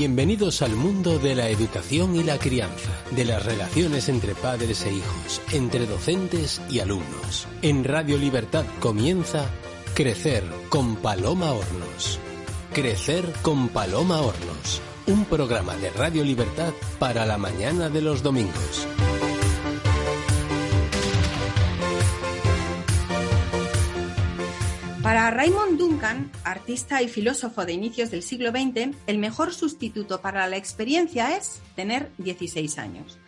Bienvenidos al mundo de la educación y la crianza, de las relaciones entre padres e hijos, entre docentes y alumnos. En Radio Libertad comienza Crecer con Paloma Hornos. Crecer con Paloma Hornos, un programa de Radio Libertad para la mañana de los domingos. Para Raymond Duncan, artista y filósofo de inicios del siglo XX, el mejor sustituto para la experiencia es tener 16 años.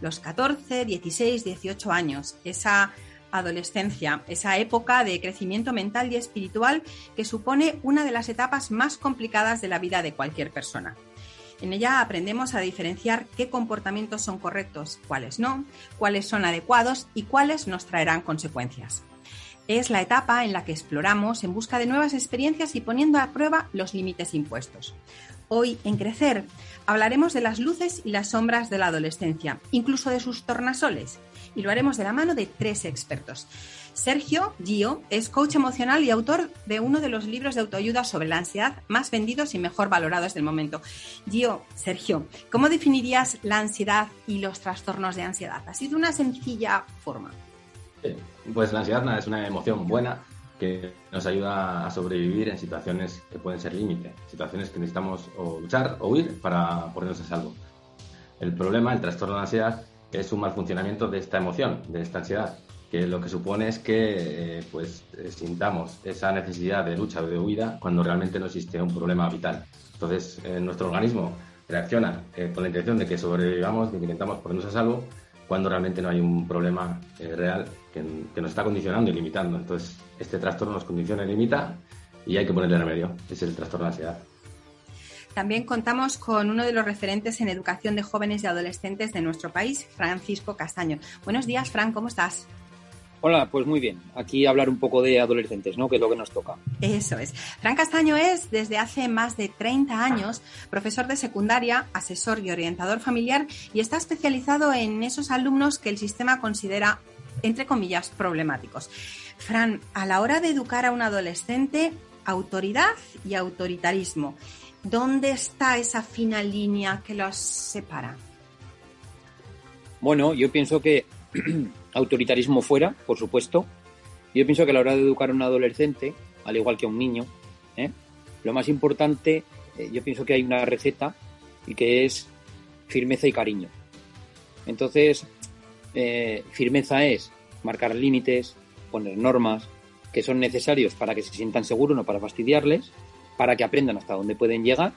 Los 14, 16, 18 años, esa adolescencia, esa época de crecimiento mental y espiritual que supone una de las etapas más complicadas de la vida de cualquier persona. En ella aprendemos a diferenciar qué comportamientos son correctos, cuáles no, cuáles son adecuados y cuáles nos traerán consecuencias. Es la etapa en la que exploramos en busca de nuevas experiencias y poniendo a prueba los límites impuestos. Hoy, en Crecer, hablaremos de las luces y las sombras de la adolescencia, incluso de sus tornasoles, y lo haremos de la mano de tres expertos. Sergio Gio es coach emocional y autor de uno de los libros de autoayuda sobre la ansiedad más vendidos y mejor valorados del momento. Gio, Sergio, ¿cómo definirías la ansiedad y los trastornos de ansiedad? Así de una sencilla forma. Pues la ansiedad es una emoción buena que nos ayuda a sobrevivir en situaciones que pueden ser límite, situaciones que necesitamos o luchar o huir para ponernos a salvo. El problema, el trastorno de ansiedad, es un mal funcionamiento de esta emoción, de esta ansiedad, que lo que supone es que eh, pues eh, sintamos esa necesidad de lucha o de huida cuando realmente no existe un problema vital. Entonces, eh, nuestro organismo reacciona con la intención de que sobrevivamos, de que intentamos ponernos a salvo, cuando realmente no hay un problema real que, nos está condicionando y limitando. Entonces, este trastorno nos condiciona y limita y hay que ponerle remedio. es el trastorno de ansiedad. También contamos con uno de los referentes en educación de jóvenes y adolescentes de nuestro país, Francisco Castaño. Buenos días, Fran, ¿cómo estás? Hola, pues muy bien. Aquí hablar un poco de adolescentes, ¿no? Que es lo que nos toca. Eso es. Fran Castaño es, desde hace más de 30 años, profesor de secundaria, asesor y orientador familiar y está especializado en esos alumnos que el sistema considera entre comillas, problemáticos. Fran, a la hora de educar a un adolescente, autoridad y autoritarismo, ¿dónde está esa fina línea que los separa? Bueno, yo pienso que autoritarismo fuera, por supuesto. Yo pienso que a la hora de educar a un adolescente, al igual que a un niño, ¿eh? lo más importante, eh, yo pienso que hay una receta y que es firmeza y cariño. Entonces, eh, firmeza es marcar límites, poner normas que son necesarios para que se sientan seguros, no para fastidiarles, para que aprendan hasta dónde pueden llegar,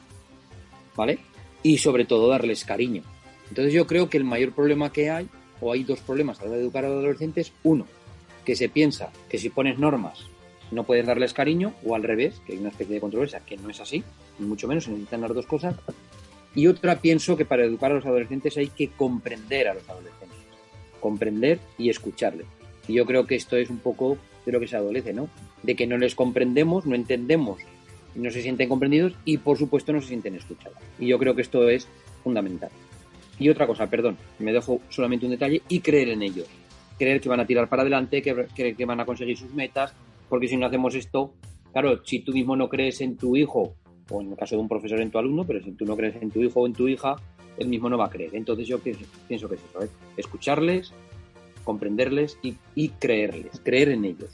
¿vale? Y sobre todo darles cariño. Entonces yo creo que el mayor problema que hay, o hay dos problemas a la hora de educar a los adolescentes, uno, que se piensa que si pones normas no puedes darles cariño, o al revés, que hay una especie de controversia que no es así, ni mucho menos, se necesitan las dos cosas. Y otra, pienso que para educar a los adolescentes hay que comprender a los adolescentes comprender y escucharle. Y yo creo que esto es un poco de lo que se adolece, ¿no? De que no les comprendemos, no entendemos, no se sienten comprendidos y por supuesto no se sienten escuchados. Y yo creo que esto es fundamental. Y otra cosa, perdón, me dejo solamente un detalle y creer en ellos. Creer que van a tirar para adelante, que, creer que van a conseguir sus metas, porque si no hacemos esto, claro, si tú mismo no crees en tu hijo, o en el caso de un profesor en tu alumno, pero si tú no crees en tu hijo o en tu hija, él mismo no va a creer. Entonces yo pienso, que es eso, ¿eh? escucharles, comprenderles y, creerles, creer en ellos.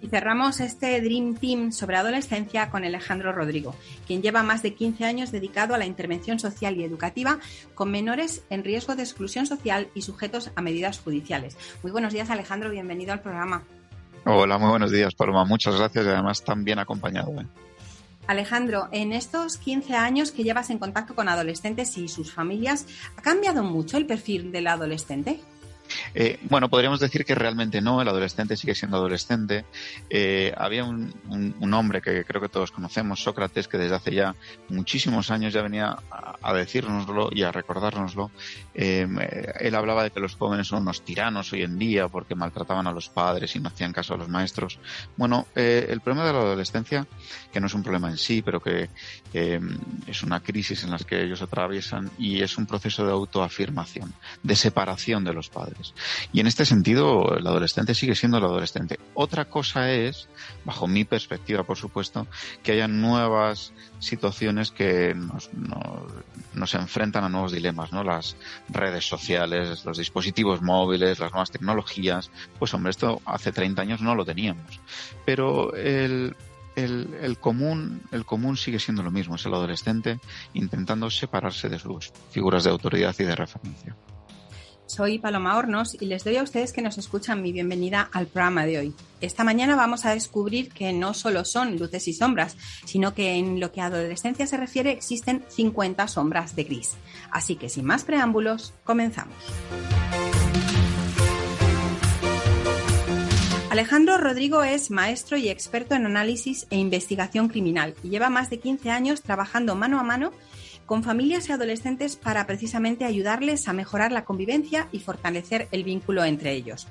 Y cerramos este Dream Team sobre adolescencia con Alejandro Rodrigo, quien lleva más de 15 años dedicado a la intervención social y educativa con menores en riesgo de exclusión social y sujetos a medidas judiciales. Muy buenos días, Alejandro, bienvenido al programa. Hola, muy buenos días, Paloma. Muchas gracias y además tan bien acompañado. ¿eh? Alejandro, en estos 15 años que llevas en contacto con adolescentes y sus familias, ¿ha cambiado mucho el perfil del adolescente? Eh, bueno, podríamos decir que realmente no, el adolescente sigue siendo adolescente. Eh, había un, hombre que creo que todos conocemos, Sócrates, que desde hace ya muchísimos años ya venía a, a decírnoslo y a recordárnoslo. Em, eh, él hablaba de que los jóvenes son unos tiranos hoy en día porque maltrataban a los padres y no hacían caso a los maestros. Bueno, el problema de la adolescencia, que no es un problema en sí, pero que em, es una crisis en la que ellos atraviesan y es un proceso de autoafirmación, de separación de los padres. Y en este sentido, el adolescente sigue siendo el adolescente. Otra cosa es, bajo mi perspectiva, por supuesto, que haya nuevas situaciones que nos, enfrentan a nuevos dilemas, ¿no? Las redes sociales, los dispositivos móviles, las nuevas tecnologías. Pues hombre, esto hace 30 años no lo teníamos. Pero el, común, el común sigue siendo lo mismo, es el adolescente intentando separarse de sus figuras de autoridad y de referencia. Soy Paloma Hornos y les doy a ustedes que nos escuchan mi bienvenida al programa de hoy. Esta mañana vamos a descubrir que no solo son luces y sombras, sino que en lo que a adolescencia se refiere existen 50 sombras de gris. Así que sin más preámbulos, comenzamos. Alejandro Rodrigo es maestro y experto en análisis e investigación criminal y lleva más de 15 años trabajando mano a mano con familias y adolescentes para precisamente ayudarles a mejorar la convivencia y fortalecer el vínculo entre ellos.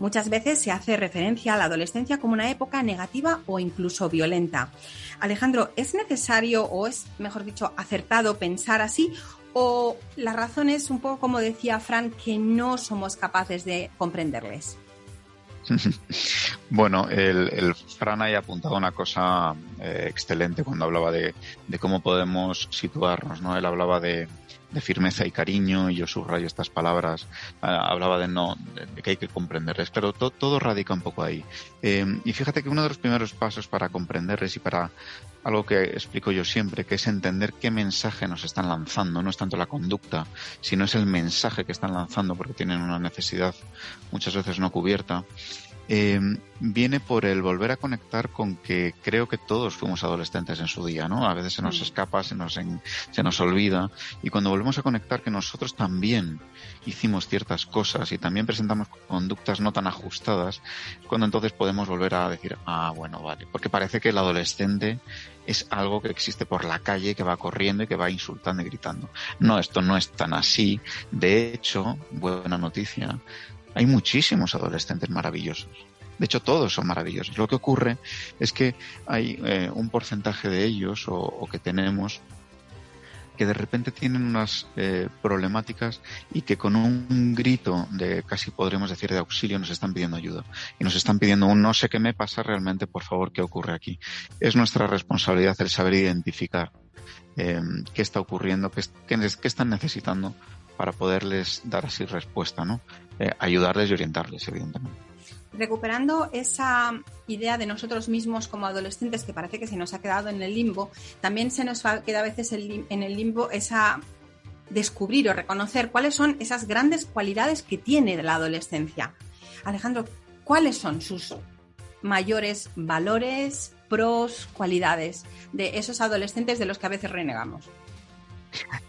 Muchas veces se hace referencia a la adolescencia como una época negativa o incluso violenta. Alejandro, ¿es necesario o es, mejor dicho, acertado pensar así o la razón es un poco como decía Fran, que no somos capaces de comprenderles? bueno, el, el, Fran ha apuntado una cosa eh, excelente cuando hablaba de, cómo podemos situarnos, ¿no? Él hablaba de, firmeza y cariño, y yo subrayo estas palabras, ah, hablaba de no, de, que hay que comprenderles, pero todo radica un poco ahí. Eh, y fíjate que uno de los primeros pasos para comprenderles y para algo que explico yo siempre, que es entender qué mensaje nos están lanzando, no es tanto la conducta, sino es el mensaje que están lanzando porque tienen una necesidad muchas veces no cubierta eh, viene por el volver a conectar con que creo que todos fuimos adolescentes en su día, ¿no? A veces se nos mm. escapa, se nos, se nos olvida y cuando volvemos a conectar que nosotros también hicimos ciertas cosas y también presentamos conductas no tan ajustadas, es cuando entonces podemos volver a decir, ah, bueno, vale, porque parece que el adolescente es algo que existe por la calle, que va corriendo y que va insultando y gritando. No, esto no es tan así. De hecho, buena noticia, hay muchísimos adolescentes maravillosos. De hecho, todos son maravillosos. Lo que ocurre es que hay eh, un porcentaje de ellos o, que tenemos que de repente tienen unas eh, problemáticas y que con un grito de casi podremos decir de auxilio nos están pidiendo ayuda y nos están pidiendo un no sé qué me pasa realmente, por favor, qué ocurre aquí. Es nuestra responsabilidad el saber identificar eh, qué está ocurriendo, qué, qué están necesitando para poderles dar así respuesta, ¿no? Eh, ayudarles y orientarles, evidentemente. Recuperando esa idea de nosotros mismos como adolescentes que parece que se nos ha quedado en el limbo, también se nos queda a veces en el limbo esa descubrir o reconocer cuáles son esas grandes cualidades que tiene la adolescencia. Alejandro, ¿cuáles son sus mayores valores, pros, cualidades de esos adolescentes de los que a veces renegamos?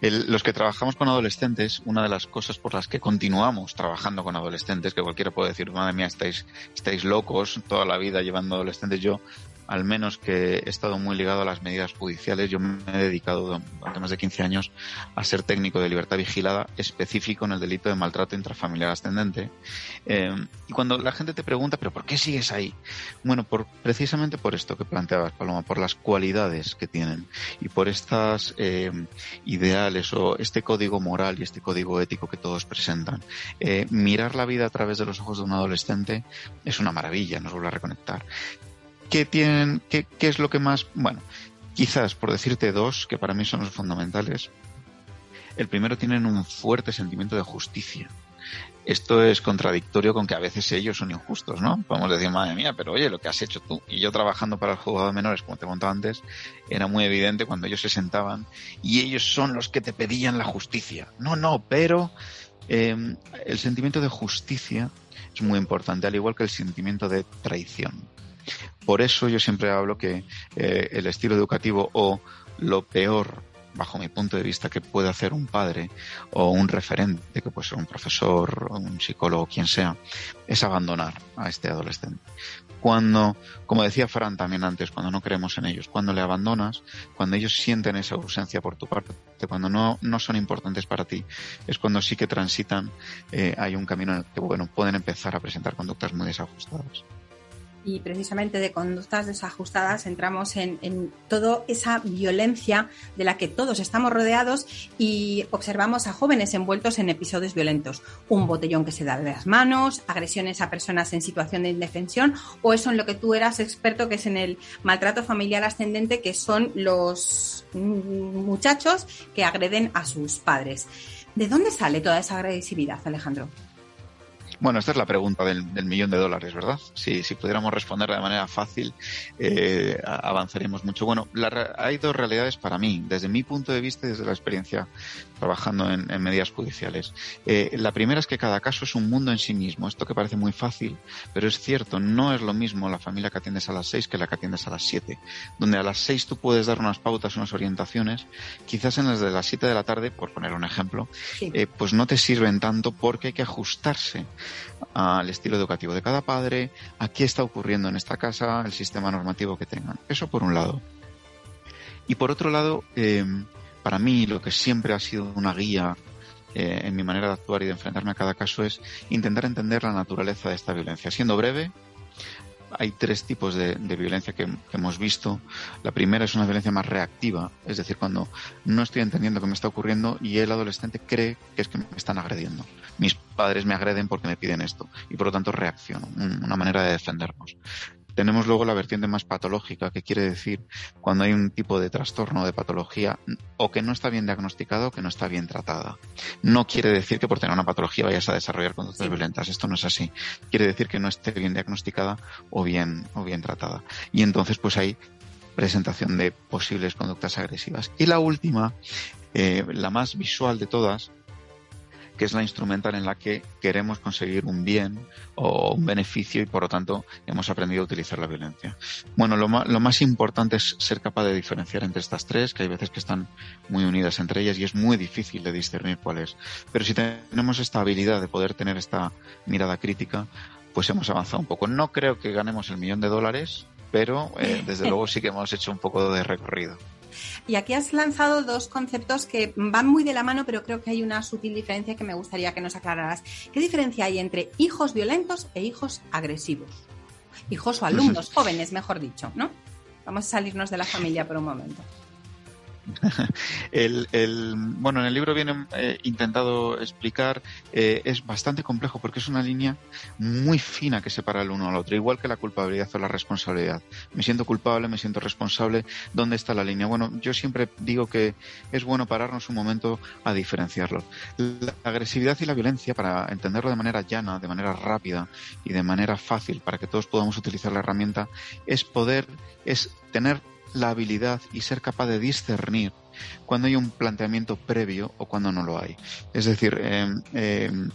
Los que trabajamos con adolescentes, una de las cosas por las que continuamos trabajando con adolescentes, que cualquiera puede decir, madre mía, estáis, estáis locos toda la vida llevando adolescentes, yo al menos que he estado muy ligado a las medidas judiciales. Yo me he dedicado durante más de 15 años a ser técnico de libertad vigilada específico en el delito de maltrato intrafamiliar ascendente. Eh, y cuando la gente te pregunta, ¿pero por qué sigues ahí? Bueno, por, precisamente por esto que planteabas, Paloma, por las cualidades que tienen y por estas eh, ideales o este código moral y este código ético que todos presentan. Eh, mirar la vida a través de los ojos de un adolescente es una maravilla, nos vuelve a reconectar. ¿Qué tienen, qué, qué es lo que más, bueno, quizás por decirte dos, que para mí son los fundamentales. El primero tienen un fuerte sentimiento de justicia. Esto es contradictorio con que a veces ellos son injustos, ¿no? Podemos decir, madre mía, pero oye, lo que has hecho tú. Y yo trabajando para el juzgado de menores, como te contaba antes, era muy evidente cuando ellos se sentaban y ellos son los que te pedían la justicia. No, no, pero eh, el sentimiento de justicia es muy importante, al igual que el sentimiento de traición. Por eso yo siempre hablo que eh, el estilo educativo o lo peor bajo mi punto de vista, que puede hacer un padre o un referente, que puede ser un profesor, un psicólogo, quien sea, es abandonar a este adolescente. Cuando, como decía Fran también antes, cuando no creemos en ellos, cuando le abandonas, cuando ellos sienten esa ausencia por tu parte, cuando no, no son importantes para ti, es cuando sí que transitan, eh, hay un camino en el que bueno, pueden empezar a presentar conductas muy desajustadas. Y precisamente de conductas desajustadas entramos en, toda esa violencia de la que todos estamos rodeados y observamos a jóvenes envueltos en episodios violentos. Un botellón que se da de las manos, agresiones a personas en situación de indefensión o eso en lo que tú eras experto que es en el maltrato familiar ascendente que son los muchachos que agreden a sus padres. ¿De dónde sale toda esa agresividad, Alejandro? Bueno, esta es la pregunta del, millón de dólares, ¿verdad? Si, si pudiéramos responder de manera fácil, eh, avanzaríamos mucho. Bueno, hay dos realidades para mí, desde mi punto de vista y desde la experiencia trabajando en, medidas judiciales. Eh, la primera es que cada caso es un mundo en sí mismo. Esto que parece muy fácil, pero es cierto, no es lo mismo la familia que atiendes a las seis que la que atiendes a las siete. Donde a las seis tú puedes dar unas pautas, unas orientaciones, quizás en las de las siete de la tarde, por poner un ejemplo, eh, pues no te sirven tanto porque hay que ajustarse al estilo educativo de cada padre, a qué está ocurriendo en esta casa, el sistema normativo que tengan. Eso por un lado. Y por otro lado, eh, para mí lo que siempre ha sido una guía eh, en mi manera de actuar y de enfrentarme a cada caso es intentar entender la naturaleza de esta violencia. Siendo breve, hay tres tipos de, violencia que, hemos visto. La primera es una violencia más reactiva, es decir, cuando no estoy entendiendo qué me está ocurriendo y el adolescente cree que es que me están agrediendo. Mis padres me agreden porque me piden esto y por lo tanto reacciono, una manera de defendernos. Tenemos luego la vertiente más patológica, que quiere decir cuando hay un tipo de trastorno de patología o que no está bien diagnosticado o que no está bien tratada. No quiere decir que por tener una patología vayas a desarrollar conductas violentas. Esto no es así. Quiere decir que no esté bien diagnosticada o bien, o bien tratada. Y entonces pues hay presentación de posibles conductas agresivas. Y la última, eh, la más visual de todas, que es la instrumental en la que queremos conseguir un bien o un beneficio y por lo tanto hemos aprendido a utilizar la violencia. Bueno, lo, lo más importante es ser capaz de diferenciar entre estas tres, que hay veces que están muy unidas entre ellas y es muy difícil de discernir cuál es. Pero si tenemos esta habilidad de poder tener esta mirada crítica, pues hemos avanzado un poco. No creo que ganemos el millón de dólares, pero eh, desde luego sí que hemos hecho un poco de recorrido. Y aquí has lanzado dos conceptos que van muy de la mano, pero creo que hay una sutil diferencia que me gustaría que nos aclararas. ¿Qué diferencia hay entre hijos violentos e hijos agresivos? Hijos o alumnos, jóvenes, mejor dicho, ¿no? Vamos a salirnos de la familia por un momento. el, bueno, en el libro viene eh, intentado explicar, eh, es bastante complejo porque es una línea muy fina que separa el uno al otro, igual que la culpabilidad o la responsabilidad. Me siento culpable, me siento responsable, ¿dónde está la línea? Bueno, yo siempre digo que es bueno pararnos un momento a diferenciarlo. La agresividad y la violencia, para entenderlo de manera llana, de manera rápida y de manera fácil, para que todos podamos utilizar la herramienta, es poder, es tener la habilidad y ser capaz de discernir cuando hay un planteamiento previo o cuando no lo hay. Es decir, em, em,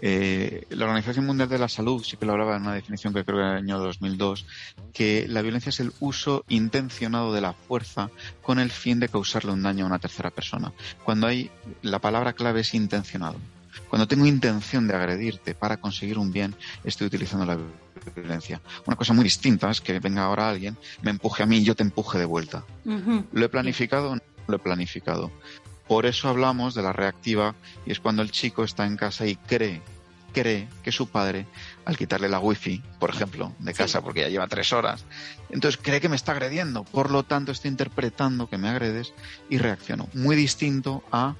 eh, la Organización Mundial de la Salud sí que lo hablaba en una definición que creo que era el año 2002, que la violencia es el uso intencionado de la fuerza con el fin de causarle un daño a una tercera persona. Cuando hay, la palabra clave es intencionado. Cuando tengo intención de agredirte para conseguir un bien, estoy utilizando la violencia. Una cosa muy distinta es que venga ahora alguien, me empuje a mí y yo te empuje de vuelta. ¿Lo he planificado? No lo he planificado. Por eso hablamos de la reactiva y es cuando el chico está en casa y cree cree que su padre, al quitarle la wifi, por ejemplo, de casa porque ya lleva tres horas, entonces cree que me está agrediendo. Por lo tanto, está interpretando que me agredes y reacciono. Muy distinto a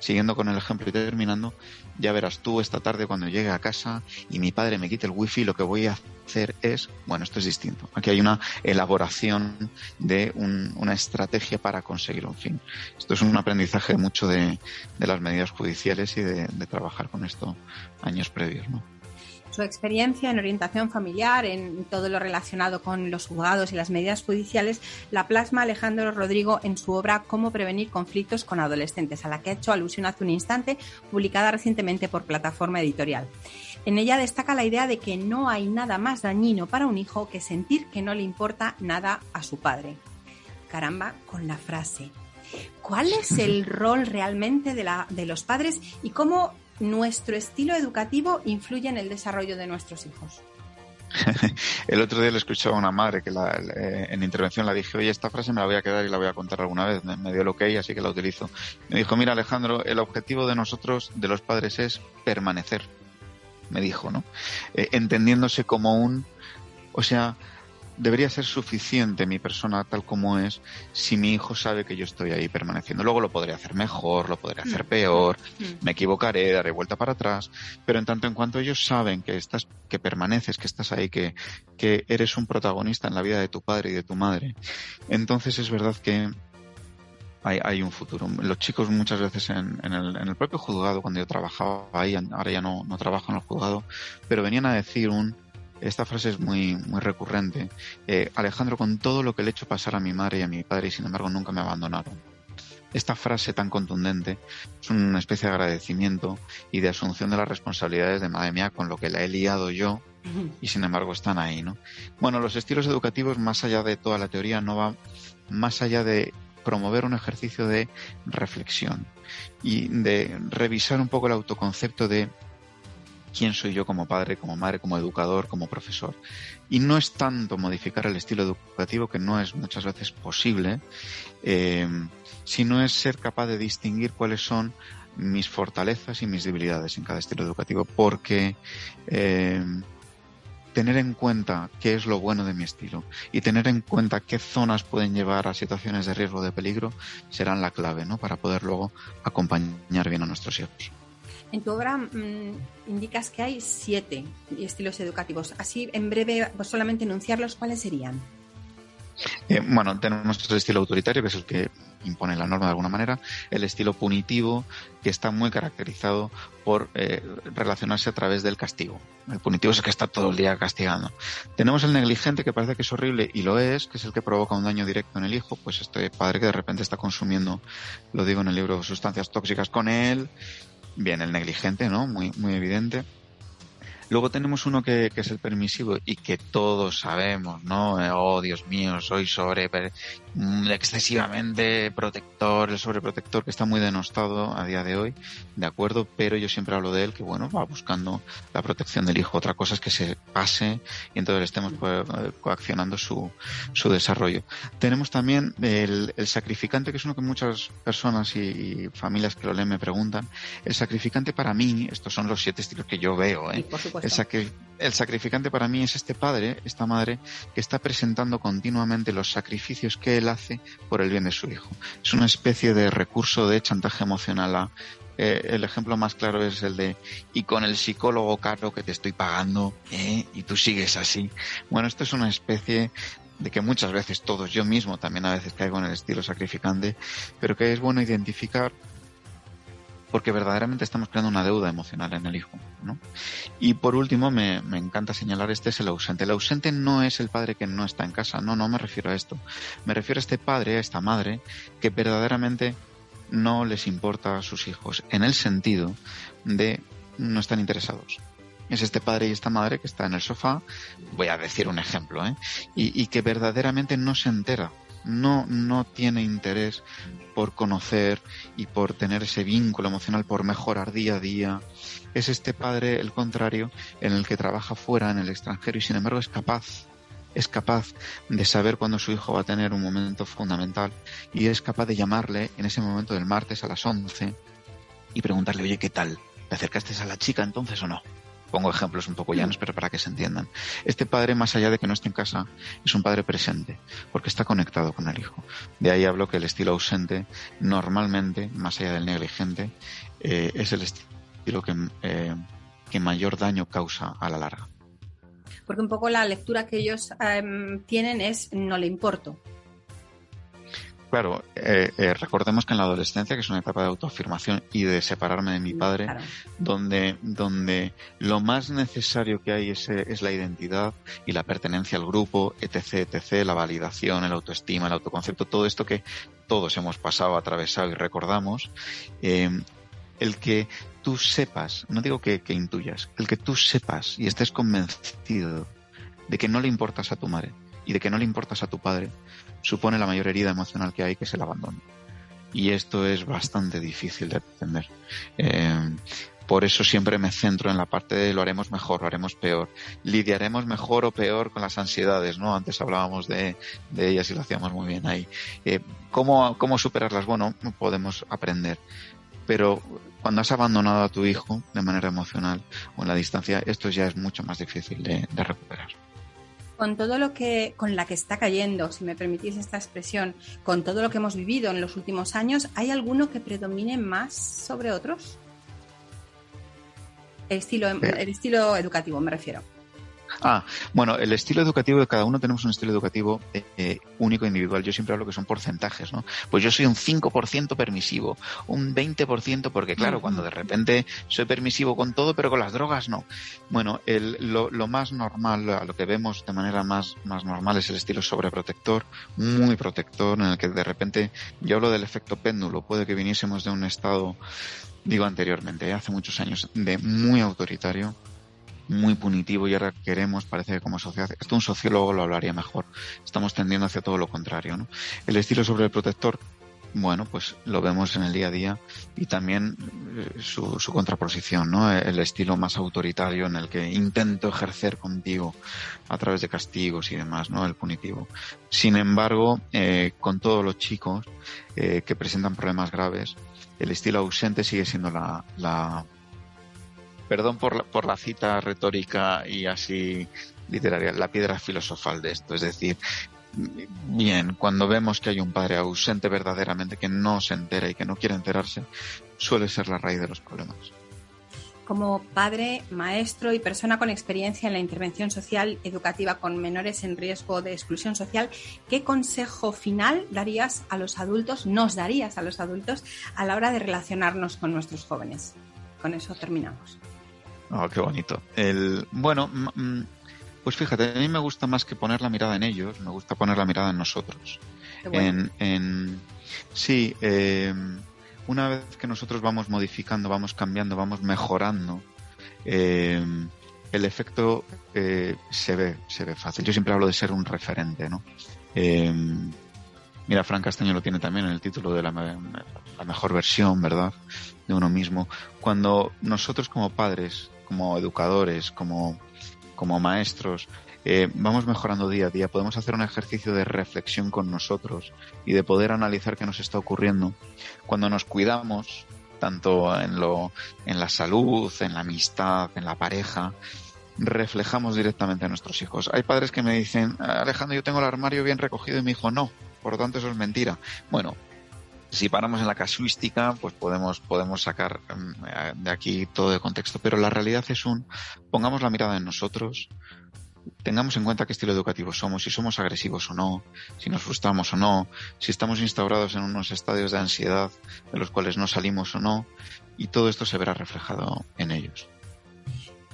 siguiendo con el ejemplo y terminando, ya verás tú esta tarde cuando llegue a casa y mi padre me quite el wifi, lo que voy a hacer es, bueno, esto es distinto. Aquí hay una elaboración de una estrategia para conseguir un fin. Esto es un aprendizaje mucho de, las medidas judiciales y de, de trabajar con esto años previos, ¿no? Su experiencia en orientación familiar, en todo lo relacionado con los juzgados y las medidas judiciales, la plasma Alejandro Rodrigo en su obra Cómo prevenir conflictos con adolescentes, a la que ha hecho alusión hace un instante, publicada recientemente por plataforma editorial. En ella destaca la idea de que no hay nada más dañino para un hijo que sentir que no le importa nada a su padre. Caramba, con la frase. ¿Cuál es el rol realmente de, la, de los padres y cómo nuestro estilo educativo influye en el desarrollo de nuestros hijos. el otro día le escuché a una madre que la, eh, en intervención la dije, oye, esta frase me la voy a quedar y la voy a contar alguna vez. Me, dio lo que hay, así que la utilizo. Me dijo, mira Alejandro, el objetivo de nosotros, de los padres, es permanecer. Me dijo, ¿no? Eh, entendiéndose como un O sea, debería ser suficiente mi persona tal como es si mi hijo sabe que yo estoy ahí permaneciendo. Luego lo podré hacer mejor, lo podré hacer mm. peor, mm. me equivocaré, daré vuelta para atrás, pero en tanto en cuanto ellos saben que estás, que permaneces, que estás ahí, que, que eres un protagonista en la vida de tu padre y de tu madre, entonces es verdad que hay, hay un futuro. Los chicos muchas veces en, en, el, en el propio juzgado, cuando yo trabajaba ahí, ahora ya no, no trabajo en el juzgado, pero venían a decir un, esta frase es muy, muy recurrente. Eh, Alejandro, con todo lo que le he hecho pasar a mi madre y a mi padre, y sin embargo nunca me abandonaron. Esta frase tan contundente es una especie de agradecimiento y de asunción de las responsabilidades de madre mía con lo que la he liado yo y sin embargo están ahí, ¿no? Bueno, los estilos educativos, más allá de toda la teoría, no va más allá de promover un ejercicio de reflexión y de revisar un poco el autoconcepto de quién soy yo como padre, como madre, como educador, como profesor. Y no es tanto modificar el estilo educativo, que no es muchas veces posible, eh, sino es ser capaz de distinguir cuáles son mis fortalezas y mis debilidades en cada estilo educativo, porque eh, tener en cuenta qué es lo bueno de mi estilo y tener en cuenta qué zonas pueden llevar a situaciones de riesgo de peligro serán la clave, ¿no? Para poder luego acompañar bien a nuestros hijos. En tu obra mm, indicas que hay siete estilos educativos. Así, en breve, pues solamente enunciarlos, ¿cuáles serían? Eh, bueno, tenemos el estilo autoritario, que es el que impone la norma de alguna manera, el estilo punitivo, que está muy caracterizado por eh, relacionarse a través del castigo. El punitivo es el que está todo el día castigando. Tenemos el negligente, que parece que es horrible, y lo es, que es el que provoca un daño directo en el hijo, pues este padre que de repente está consumiendo, lo digo en el libro, sustancias tóxicas con él, Bien, el negligente, ¿no? Muy, muy evidente. Luego tenemos uno que, es el permisivo y que todos sabemos, ¿no? Eh, oh, Dios mío, soy sobre mm, excesivamente protector, el sobreprotector que está muy denostado a día de hoy, de acuerdo, pero yo siempre hablo de él que, bueno, va buscando la protección del hijo. Otra cosa es que se pase y entonces estemos pues, coaccionando su, su desarrollo. Tenemos también el, sacrificante, que es uno que muchas personas y, familias que lo leen me preguntan. El sacrificante para mí, estos son los siete estilos que yo veo, ¿eh? El, sacrificante para mí es este padre, esta madre, que está presentando continuamente los sacrificios que él hace por el bien de su hijo. Es una especie de recurso de chantaje emocional eh, el ejemplo más claro es el de y con el psicólogo caro que te estoy pagando ¿eh? y tú sigues así. Bueno, esto es una especie de que muchas veces todos, yo mismo también a veces caigo en el estilo sacrificante, pero que es bueno identificar porque verdaderamente estamos creando una deuda emocional en el hijo. ¿no? Y por último, me, encanta señalar este es el ausente. El ausente no es el padre que no está en casa, no, no me refiero a esto. Me refiero a este padre, a esta madre, que verdaderamente no les importa a sus hijos, en el sentido de no están interesados. Es este padre y esta madre que está en el sofá, voy a decir un ejemplo, ¿eh? y, y que verdaderamente no se entera no, no tiene interés por conocer y por tener ese vínculo emocional, por mejorar día a día. Es este padre, el contrario, en el que trabaja fuera, en el extranjero, y sin embargo es capaz, es capaz de saber cuándo su hijo va a tener un momento fundamental y es capaz de llamarle en ese momento del martes a las 11 y preguntarle, oye, ¿qué tal? ¿Te acercaste a la chica entonces o no? Pongo ejemplos un poco llanos, pero para que se entiendan. Este padre, más allá de que no esté en casa, es un padre presente, porque está conectado con el hijo. De ahí hablo que el estilo ausente, normalmente, más allá del negligente, eh, es el estilo que, eh, que mayor daño causa a la larga. Porque un poco la lectura que ellos em, tienen es no le importo. Claro, eh, eh, recordemos que en la adolescencia, que es una etapa de autoafirmación y de separarme de mi padre, donde, donde lo más necesario que hay es, es, la identidad y la pertenencia al grupo, etc., etc., la validación, el autoestima, el autoconcepto, todo esto que todos hemos pasado, atravesado y recordamos, eh, el que tú sepas, no digo que, que intuyas, el que tú sepas y estés convencido de que no le importas a tu madre y de que no le importas a tu padre, supone la mayor herida emocional que hay, que es el abandono. Y esto es bastante difícil de entender. Eh, por eso siempre me centro en la parte de lo haremos mejor, lo haremos peor. Lidiaremos mejor o peor con las ansiedades, ¿no? Antes hablábamos de, ellas y lo hacíamos muy bien ahí. Eh, ¿cómo, ¿Cómo superarlas? Bueno, podemos aprender. Pero cuando has abandonado a tu hijo de manera emocional o en la distancia, esto ya es mucho más difícil de recuperar. Con todo lo que, con la que está cayendo, si me permitís esta expresión, con todo lo que hemos vivido en los últimos años, ¿hay alguno que predomine más sobre otros? El estilo, el estilo educativo, me refiero. Ah, bueno, el estilo educativo de cada uno tenemos un estilo educativo eh, eh, único, individual. Yo siempre hablo que son porcentajes, ¿no? Pues yo soy un 5% permisivo, un 20% porque, claro, cuando de repente soy permisivo con todo, pero con las drogas no. Bueno, el, lo, lo, más normal, a lo que vemos de manera más, más normal es el estilo sobreprotector, muy protector, en el que de repente, yo hablo del efecto péndulo, puede que viniésemos de un estado, digo anteriormente, hace muchos años, de muy autoritario, muy punitivo y ahora queremos, parece que como sociedad, esto un sociólogo lo hablaría mejor, estamos tendiendo hacia todo lo contrario. ¿no? El estilo sobre el protector, bueno, pues lo vemos en el día a día y también eh, su, contraposición, ¿no? El estilo más autoritario en el que intento ejercer contigo a través de castigos y demás, ¿no? El punitivo. Sin embargo, eh, con todos los chicos eh, que presentan problemas graves, el estilo ausente sigue siendo la perdón por la, por la cita retórica y así literaria, la piedra filosofal de esto. Es decir, bien, cuando vemos que hay un padre ausente verdaderamente que no se entera y que no quiere enterarse, suele ser la raíz de los problemas. Como padre, maestro y persona con experiencia en la intervención social educativa con menores en riesgo de exclusión social, ¿qué consejo final darías a los adultos, nos darías a los adultos a la hora de relacionarnos con nuestros jóvenes? Con eso terminamos. Oh, qué bonito. El, bueno, pues fíjate, a mí me gusta más que poner la mirada en ellos, me gusta poner la mirada en nosotros. En, en, sí, eh, una vez que nosotros vamos modificando, vamos cambiando, vamos mejorando, eh, el efecto eh, se ve, se ve fácil. Yo siempre hablo de ser un referente, ¿no? Eh, mira, Fran Castaño lo tiene también en el título de la, la mejor versión, ¿verdad? De uno mismo. Cuando nosotros como padres como educadores, como, como maestros, eh, vamos mejorando día a día, podemos hacer un ejercicio de reflexión con nosotros y de poder analizar qué nos está ocurriendo. Cuando nos cuidamos, tanto en, lo, en la salud, en la amistad, en la pareja, reflejamos directamente a nuestros hijos. Hay padres que me dicen, Alejandro, yo tengo el armario bien recogido y mi hijo no, por lo tanto eso es mentira. Bueno, si paramos en la casuística, pues podemos, podemos sacar mm, de aquí todo de contexto. Pero la realidad es un, pongamos la mirada en nosotros, tengamos en cuenta qué estilo educativo somos, si somos agresivos o no, si nos frustramos o no, si estamos instaurados en unos estadios de ansiedad de los cuales no salimos o no, y todo esto se verá reflejado en ellos.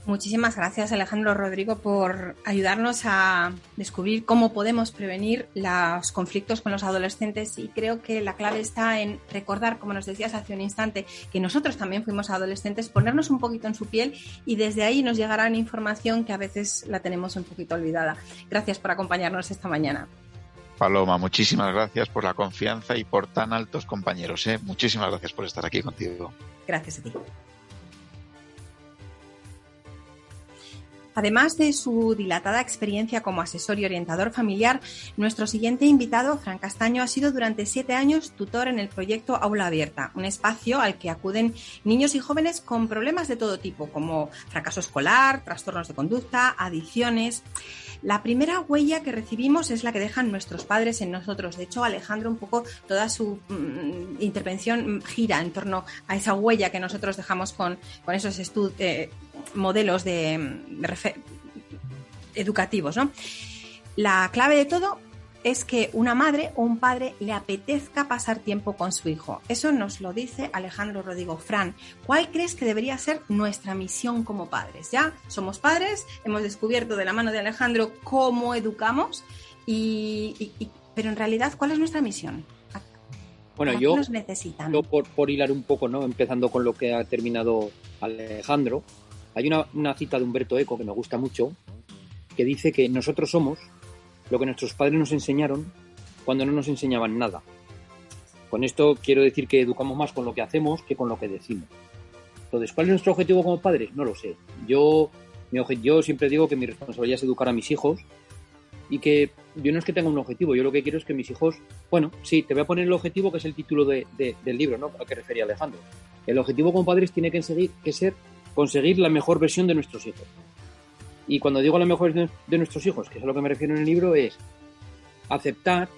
Muchísimas gracias Alejandro Rodrigo por ayudarnos a descubrir cómo podemos prevenir los conflictos con los adolescentes y creo que la clave está en recordar, como nos decías hace un instante, que nosotros también fuimos adolescentes, ponernos un poquito en su piel y desde ahí nos llegarán información que a veces la tenemos un poquito olvidada. Gracias por acompañarnos esta mañana. Paloma, muchísimas gracias por la confianza y por tan altos compañeros. ¿eh? Muchísimas gracias por estar aquí contigo. Gracias a ti. Además de su dilatada experiencia como asesor y orientador familiar, nuestro siguiente invitado, Fran Castaño, ha sido durante siete años tutor en el proyecto Aula Abierta, un espacio al que acuden niños y jóvenes con problemas de todo tipo, como fracaso escolar, trastornos de conducta, adicciones. La primera huella que recibimos es la que dejan nuestros padres en nosotros. De hecho, Alejandro, un poco toda su mm, intervención gira en torno a esa huella que nosotros dejamos con, con esos estudios. Eh, modelos de, educativos. ¿no? La clave de todo es que una madre o un padre le apetezca pasar tiempo con su hijo. Eso nos lo dice Alejandro Rodrigo. Fran, ¿cuál crees que debería ser nuestra misión como padres? Ya somos padres, hemos descubierto de la mano de Alejandro cómo educamos, y, pero en realidad, ¿cuál es nuestra misión? Bueno, yo, necesitan? yo por, por hilar un poco, ¿no? empezando con lo que ha terminado Alejandro, hay una, cita de Humberto Eco que me gusta mucho, que dice que nosotros somos lo que nuestros padres nos enseñaron cuando no nos enseñaban nada. Con esto quiero decir que educamos más con lo que hacemos que con lo que decimos. Entonces, ¿cuál es nuestro objetivo como padres? No lo sé. Yo, mi yo siempre digo que mi responsabilidad es educar a mis hijos y que yo no es que tenga un objetivo, yo lo que quiero es que mis hijos, bueno, sí, te voy a poner el objetivo que es el título del libro, ¿no? Al que refería Alejandro. El objetivo como padres tiene que, seguir, que ser conseguir la mejor versión de nuestros hijos. Y cuando digo la mejor versión de nuestros hijos, que es a lo que me refiero en el libro, es aceptar,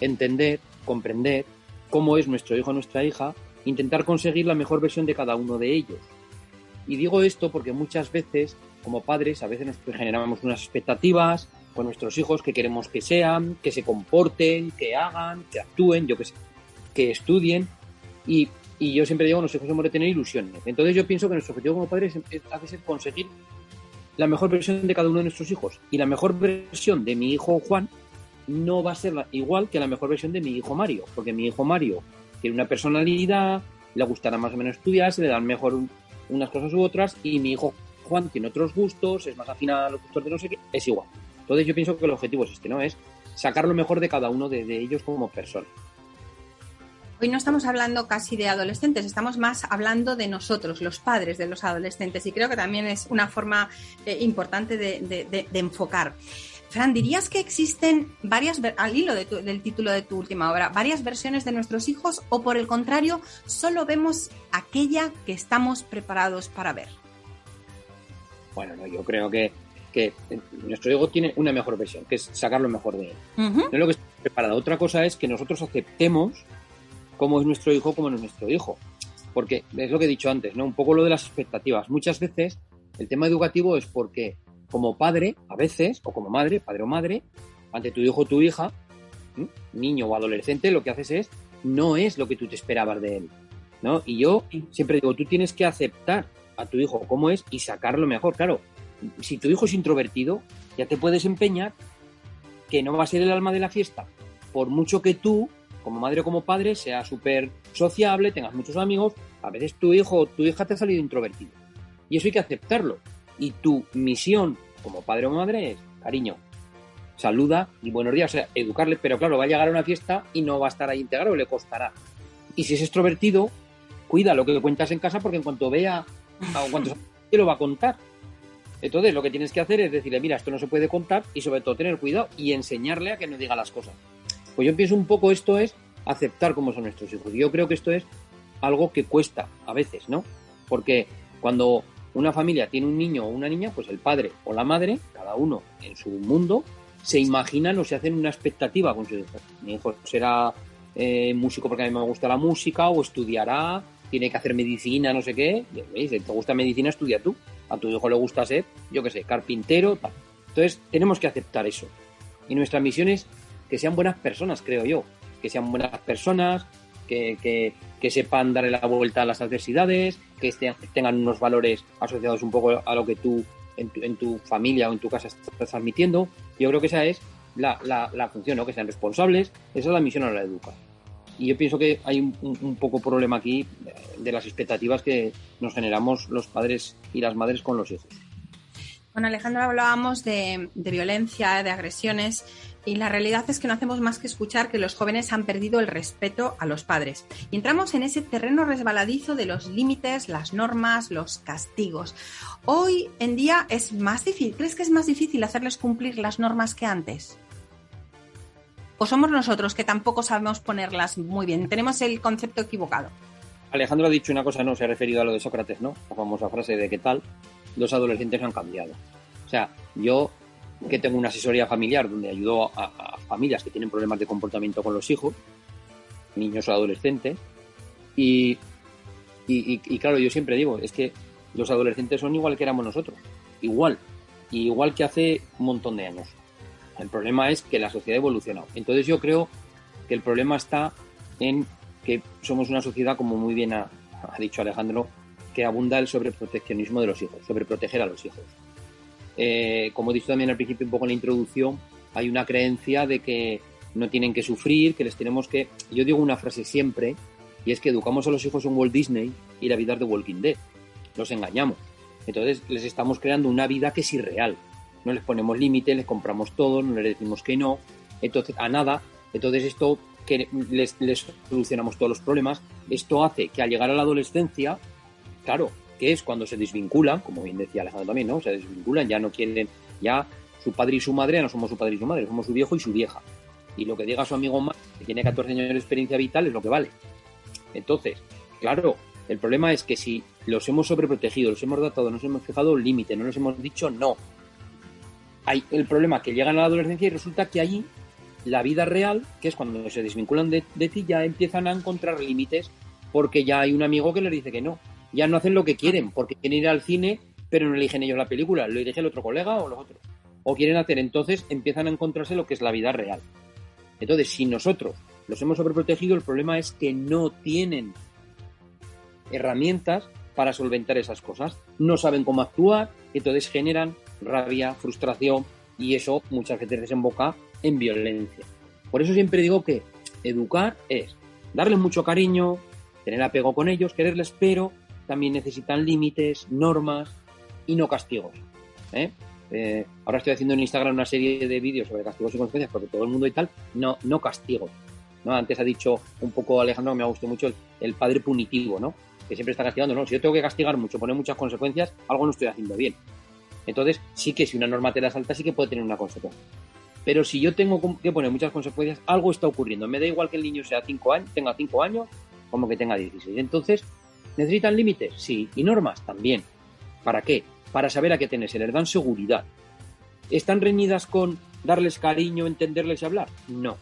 entender, comprender cómo es nuestro hijo o nuestra hija, intentar conseguir la mejor versión de cada uno de ellos. Y digo esto porque muchas veces, como padres, a veces nos generamos unas expectativas con nuestros hijos que queremos que sean, que se comporten, que hagan, que actúen, yo que sé, que estudien. Y, y yo siempre digo, los hijos hemos de tener ilusiones. Entonces yo pienso que nuestro objetivo como padres es, conseguir la mejor versión de cada uno de nuestros hijos. Y la mejor versión de mi hijo Juan no va a ser igual que la mejor versión de mi hijo Mario, porque mi hijo Mario tiene una personalidad, le gustará más o menos estudiar, se le dan mejor unas cosas u otras, y mi hijo Juan tiene otros gustos, es más afín a los gustos de no sé qué, es igual. Entonces yo pienso que el objetivo es este, ¿no? Es sacar lo mejor de cada uno de, ellos como persona. Hoy no estamos hablando casi de adolescentes, estamos más hablando de nosotros, los padres de los adolescentes, y creo que también es una forma eh, importante de enfocar. Fran, ¿dirías que existen varias, al hilo del título de tu última obra, varias versiones de nuestros hijos o por el contrario, solo vemos aquella que estamos preparados para ver? Bueno, yo creo que, nuestro hijo tiene una mejor versión, que es sacar lo mejor de él. No es lo que está preparado. Otra cosa es que nosotros aceptemos cómo es nuestro hijo, cómo no es nuestro hijo. Porque es lo que he dicho antes, ¿no? Un poco lo de las expectativas. Muchas veces el tema educativo es porque como padre, a veces, o como madre, padre o madre, ante tu hijo o tu hija, niño o adolescente, lo que haces es, no es lo que tú te esperabas de él. ¿no? Y yo siempre digo, tú tienes que aceptar a tu hijo como es y sacarlo mejor. Claro, si tu hijo es introvertido, ya te puedes empeñar que no va a ser el alma de la fiesta, por mucho que tú, como madre o como padre, seas súper sociable, tengas muchos amigos, a veces tu hijo o tu hija te ha salido introvertido. Y eso hay que aceptarlo. Y tu misión como padre o madre es, cariño, saluda y buenos días, o sea, educarle, pero claro, va a llegar a una fiesta y no va a estar ahí integrado, le costará. Y si es extrovertido, cuida lo que cuentas en casa porque en cuanto vea a cuántos te lo va a contar. Entonces, lo que tienes que hacer es decirle, mira, esto no se puede contar y sobre todo tener cuidado y enseñarle a que no diga las cosas. Pues yo pienso un poco esto es aceptar cómo son nuestros hijos. Yo creo que esto es algo que cuesta a veces, ¿no? Porque cuando una familia tiene un niño o una niña, pues el padre o la madre, cada uno en su mundo, se imaginan o se hacen una expectativa con su hijo. Mi hijo será eh, músico porque a mí me gusta la música o estudiará, tiene que hacer medicina, no sé qué. Si te gusta medicina, estudia tú. A tu hijo le gusta ser, yo qué sé, carpintero. Entonces, tenemos que aceptar eso. Y nuestra misión es que sean buenas personas, creo yo. Que sean buenas personas, que, sepan darle la vuelta a las adversidades, que tengan unos valores asociados un poco a lo que tú en tu, familia o en tu casa estás transmitiendo. Yo creo que esa es la, función, ¿no? que sean responsables, esa es la misión a la educar. Y yo pienso que hay un, poco problema aquí de las expectativas que nos generamos los padres y las madres con los hijos. Con Alejandro hablábamos de, de violencia, de agresiones y la realidad es que no hacemos más que escuchar que los jóvenes han perdido el respeto a los padres. Y entramos en ese terreno resbaladizo de los límites, las normas, los castigos. Hoy en día es más difícil, ¿crees que es más difícil hacerles cumplir las normas que antes? ¿O somos nosotros que tampoco sabemos ponerlas muy bien? Tenemos el concepto equivocado. Alejandro ha dicho una cosa, no se ha referido a lo de Sócrates, ¿no? La famosa frase de qué tal los adolescentes han cambiado. O sea, yo que tengo una asesoría familiar donde ayudo a, familias que tienen problemas de comportamiento con los hijos, niños o adolescentes, y, y, claro, yo siempre digo, es que los adolescentes son igual que éramos nosotros, igual, igual que hace un montón de años. El problema es que la sociedad ha evolucionado. Entonces yo creo que el problema está en que somos una sociedad, como muy bien ha, ha dicho Alejandro, que abunda el sobreproteccionismo de los hijos, sobreproteger a los hijos. Eh, como he dicho también al principio un poco en la introducción, hay una creencia de que no tienen que sufrir, que les tenemos que... Yo digo una frase siempre, y es que educamos a los hijos en Walt Disney y la vida es de Walking Dead. Los engañamos. Entonces les estamos creando una vida que es irreal. No les ponemos límites, les compramos todo, no les decimos que no, entonces a nada. Entonces esto que les, les solucionamos todos los problemas, esto hace que al llegar a la adolescencia, claro, que es cuando se desvinculan, como bien decía Alejandro también, ¿no? Se desvinculan, ya no quieren, ya su padre y su madre ya no somos su padre y su madre, somos su viejo y su vieja. Y lo que diga su amigo más, que tiene 14 años de experiencia vital, es lo que vale. Entonces, claro, el problema es que si los hemos sobreprotegido, los hemos datado, nos hemos fijado un límite, no nos hemos dicho no, hay el problema que llegan a la adolescencia y resulta que allí la vida real, que es cuando se desvinculan de, de ti, ya empiezan a encontrar límites porque ya hay un amigo que les dice que no. Ya no hacen lo que quieren, porque quieren ir al cine, pero no eligen ellos la película, lo elige el otro colega o los otros. O quieren hacer, entonces empiezan a encontrarse lo que es la vida real. Entonces, si nosotros los hemos sobreprotegido, el problema es que no tienen herramientas para solventar esas cosas. No saben cómo actuar, entonces generan rabia, frustración y eso muchas veces desemboca en violencia. Por eso siempre digo que educar es darles mucho cariño, tener apego con ellos, quererles, pero también necesitan límites, normas y no castigos. ¿eh? Eh, ahora estoy haciendo en Instagram una serie de vídeos sobre castigos y consecuencias porque todo el mundo y tal, no, no castigos. ¿no? Antes ha dicho un poco Alejandro, me ha gustado mucho el, padre punitivo, ¿no? que siempre está castigando. No, si yo tengo que castigar mucho, poner muchas consecuencias, algo no estoy haciendo bien. Entonces, sí que si una norma te la salta, sí que puede tener una consecuencia. Pero si yo tengo que poner muchas consecuencias, algo está ocurriendo. Me da igual que el niño sea cinco años, tenga 5 años como que tenga 16. Entonces, ¿necesitan límites? Sí. ¿Y normas? También. ¿Para qué? Para saber a qué tener. Se les dan seguridad. ¿Están reñidas con darles cariño, entenderles y hablar? No.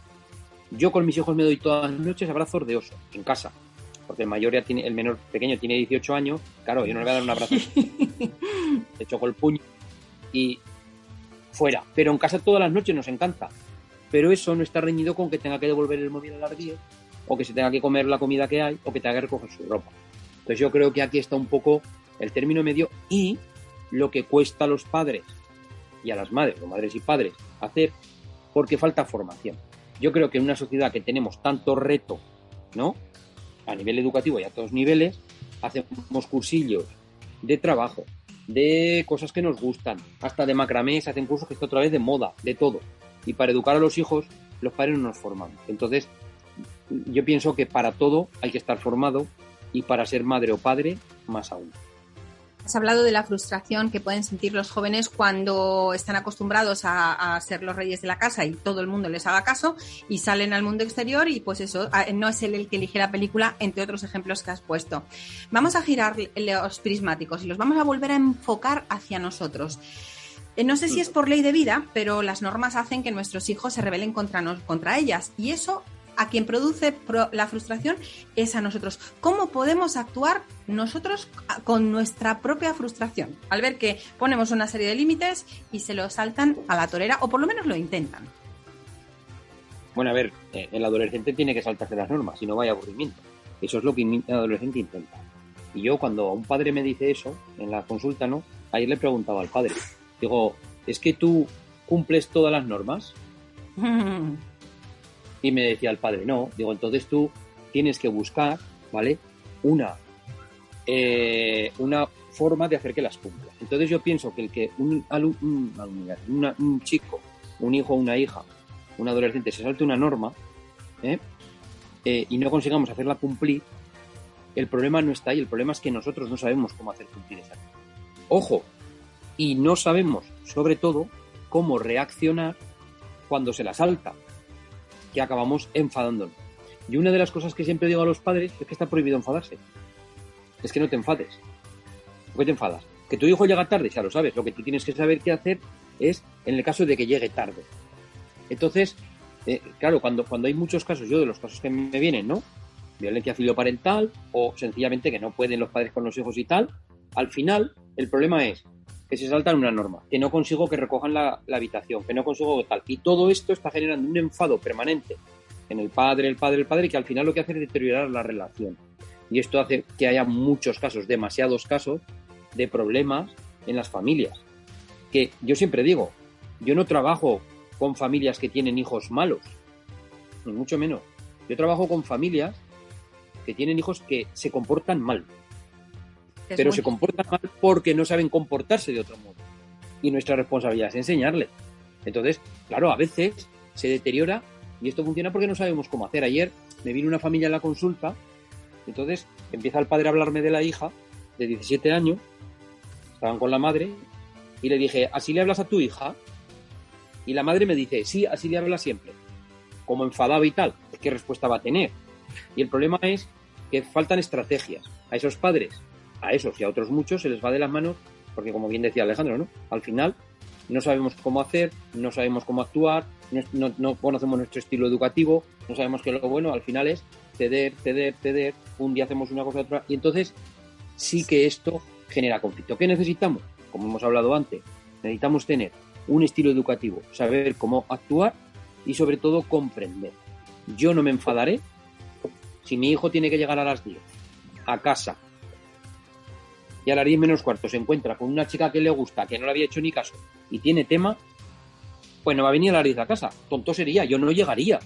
Yo con mis hijos me doy todas las noches abrazos de oso, en casa. Porque el mayor ya tiene, el menor pequeño tiene 18 años. Claro, yo no le voy a dar un abrazo. Le choco el puño y fuera. Pero en casa todas las noches nos encanta. Pero eso no está reñido con que tenga que devolver el móvil al ardillo, o que se tenga que comer la comida que hay, o que tenga que recoger su ropa. Entonces yo creo que aquí está un poco el término medio y lo que cuesta a los padres y a las madres, o madres y padres, hacer, porque falta formación. Yo creo que en una sociedad que tenemos tanto reto, ¿no? A nivel educativo y a todos niveles, hacemos cursillos de trabajo, de cosas que nos gustan, hasta de macramé, se hacen cursos que está otra vez de moda, de todo. Y para educar a los hijos, los padres no nos formamos. Entonces, yo pienso que para todo hay que estar formado y para ser madre o padre, más aún. Has hablado de la frustración que pueden sentir los jóvenes cuando están acostumbrados a, ser los reyes de la casa y todo el mundo les haga caso y salen al mundo exterior y pues eso, no es él el que elige la película, entre otros ejemplos que has puesto. Vamos a girar los prismáticos y los vamos a volver a enfocar hacia nosotros. Eh, no sé si es por ley de vida, pero las normas hacen que nuestros hijos se rebelen contra, contra ellas y eso a quien produce la frustración es a nosotros. ¿Cómo podemos actuar nosotros con nuestra propia frustración? Al ver que ponemos una serie de límites y se lo saltan a la torera, o por lo menos lo intentan. Bueno, a ver, eh, el adolescente tiene que saltarse las normas, si no vaya aburrimiento. Eso es lo que el adolescente intenta. Y yo cuando un padre me dice eso en la consulta, ¿no? Ayer le preguntaba al padre, digo, ¿es que tú cumples todas las normas? Y me decía el padre, no, digo, entonces tú tienes que buscar, ¿vale? Una, eh, una forma de hacer que las cumpla. Entonces yo pienso que el que un, un, chico, un hijo, una hija, un adolescente se salte una norma ¿eh? Eh, y no consigamos hacerla cumplir, el problema no está ahí, el problema es que nosotros no sabemos cómo hacer cumplir esa norma. Ojo, y no sabemos, sobre todo, cómo reaccionar cuando se la salta que acabamos enfadándonos. Y una de las cosas que siempre digo a los padres es que está prohibido enfadarse. Es que no te enfades. ¿Por qué te enfadas? Que tu hijo llega tarde, ya lo sabes. Lo que tú tienes que saber qué hacer es en el caso de que llegue tarde. Entonces, eh, claro, cuando, cuando hay muchos casos, yo de los casos que me vienen, ¿no? Violencia filioparental o sencillamente que no pueden los padres con los hijos y tal, al final el problema es que se saltan una norma, que no consigo que recojan la, habitación, que no consigo tal. Y todo esto está generando un enfado permanente en el padre, el padre, el padre, que al final lo que hace es deteriorar la relación. Y esto hace que haya muchos casos, demasiados casos, de problemas en las familias. Que yo siempre digo, yo no trabajo con familias que tienen hijos malos, ni mucho menos. Yo trabajo con familias que tienen hijos que se comportan mal, pero se comportan mal porque no saben comportarse de otro modo. Y nuestra responsabilidad es enseñarles. Entonces, claro, a veces se deteriora y esto funciona porque no sabemos cómo hacer. Ayer me vino una familia en la consulta, entonces empieza el padre a hablarme de la hija de 17 años, estaban con la madre, y le dije, ¿así le hablas a tu hija? Y la madre me dice, sí, así le habla siempre. Como enfadado y tal, ¿qué respuesta va a tener? Y el problema es que faltan estrategias. A esos padres a esos y a otros muchos se les va de las manos, porque como bien decía Alejandro, ¿no? Al final no sabemos cómo hacer, no sabemos cómo actuar, no, conocemos nuestro estilo educativo, no sabemos que lo bueno al final es ceder, ceder, ceder, un día hacemos una cosa otra, y entonces sí que esto genera conflicto. ¿Qué necesitamos? Como hemos hablado antes, necesitamos tener un estilo educativo, saber cómo actuar y sobre todo comprender. Yo no me enfadaré si mi hijo tiene que llegar a las 10 a casa y a las 10 menos cuarto se encuentra con una chica que le gusta, que no le había hecho ni caso y tiene tema, pues no va a venir a las 10 a casa. Tonto sería, yo no llegaría.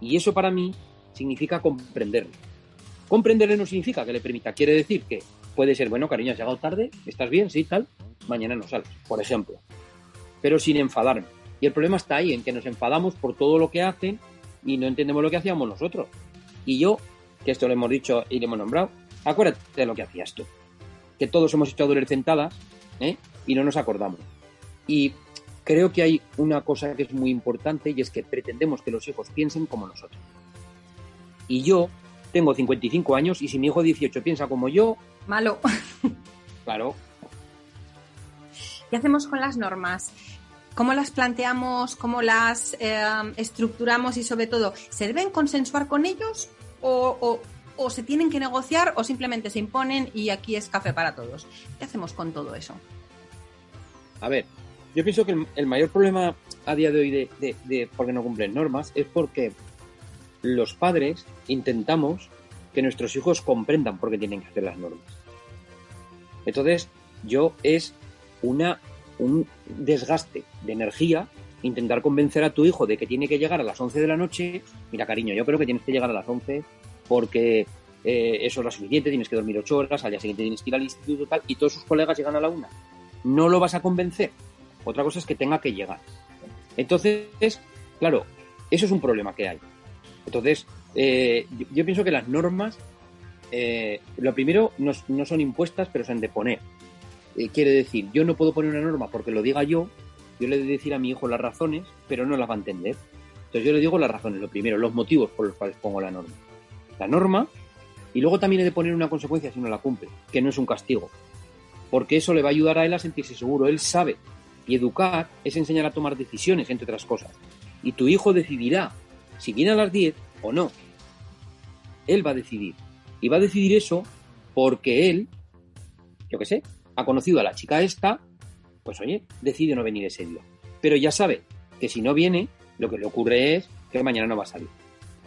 Y eso para mí significa comprenderlo. Comprenderle no significa que le permita, quiere decir que puede ser, bueno, cariño, has llegado tarde, estás bien, sí, tal, mañana no sales, por ejemplo. Pero sin enfadarme. Y el problema está ahí, en que nos enfadamos por todo lo que hacen y no entendemos lo que hacíamos nosotros. Y yo, que esto lo hemos dicho y lo hemos nombrado, acuérdate de lo que hacías tú. Que todos hemos hecho adolescentadas ¿eh? y no nos acordamos. Y creo que hay una cosa que es muy importante y es que pretendemos que los hijos piensen como nosotros. Y yo tengo 55 años y si mi hijo 18 piensa como yo... Malo. Claro. ¿Qué hacemos con las normas? ¿Cómo las planteamos? ¿Cómo las eh, estructuramos? Y sobre todo, ¿se deben consensuar con ellos o, o se tienen que negociar o simplemente se imponen y aquí es café para todos? ¿Qué hacemos con todo eso? A ver, yo pienso que el, mayor problema a día de hoy de, de, por qué no cumplen normas es porque los padres intentamos que nuestros hijos comprendan por qué tienen que hacer las normas. Entonces, yo es una, un desgaste de energía intentar convencer a tu hijo de que tiene que llegar a las 11 de la noche. Mira, cariño, yo creo que tienes que llegar a las 11 porque eh, eso es lo suficiente, tienes que dormir 8 horas, al día siguiente tienes que ir al instituto tal, y todos sus colegas llegan a la una. No lo vas a convencer. Otra cosa es que tenga que llegar. Entonces, claro, eso es un problema que hay. Entonces, eh, yo, pienso que las normas, eh, lo primero, no, son impuestas, pero se han de poner. Eh, quiere decir, yo no puedo poner una norma porque lo diga yo, yo le he de decir a mi hijo las razones, pero no las va a entender. Entonces yo le digo las razones, lo primero, los motivos por los cuales pongo la norma. La norma, y luego también he de poner una consecuencia si no la cumple, que no es un castigo. Porque eso le va a ayudar a él a sentirse seguro. Él sabe y educar es enseñar a tomar decisiones, entre otras cosas. Y tu hijo decidirá si viene a las 10 o no. Él va a decidir. Y va a decidir eso porque él, yo qué sé, ha conocido a la chica esta, pues oye, decide no venir ese día. Pero ya sabe que si no viene, lo que le ocurre es que mañana no va a salir.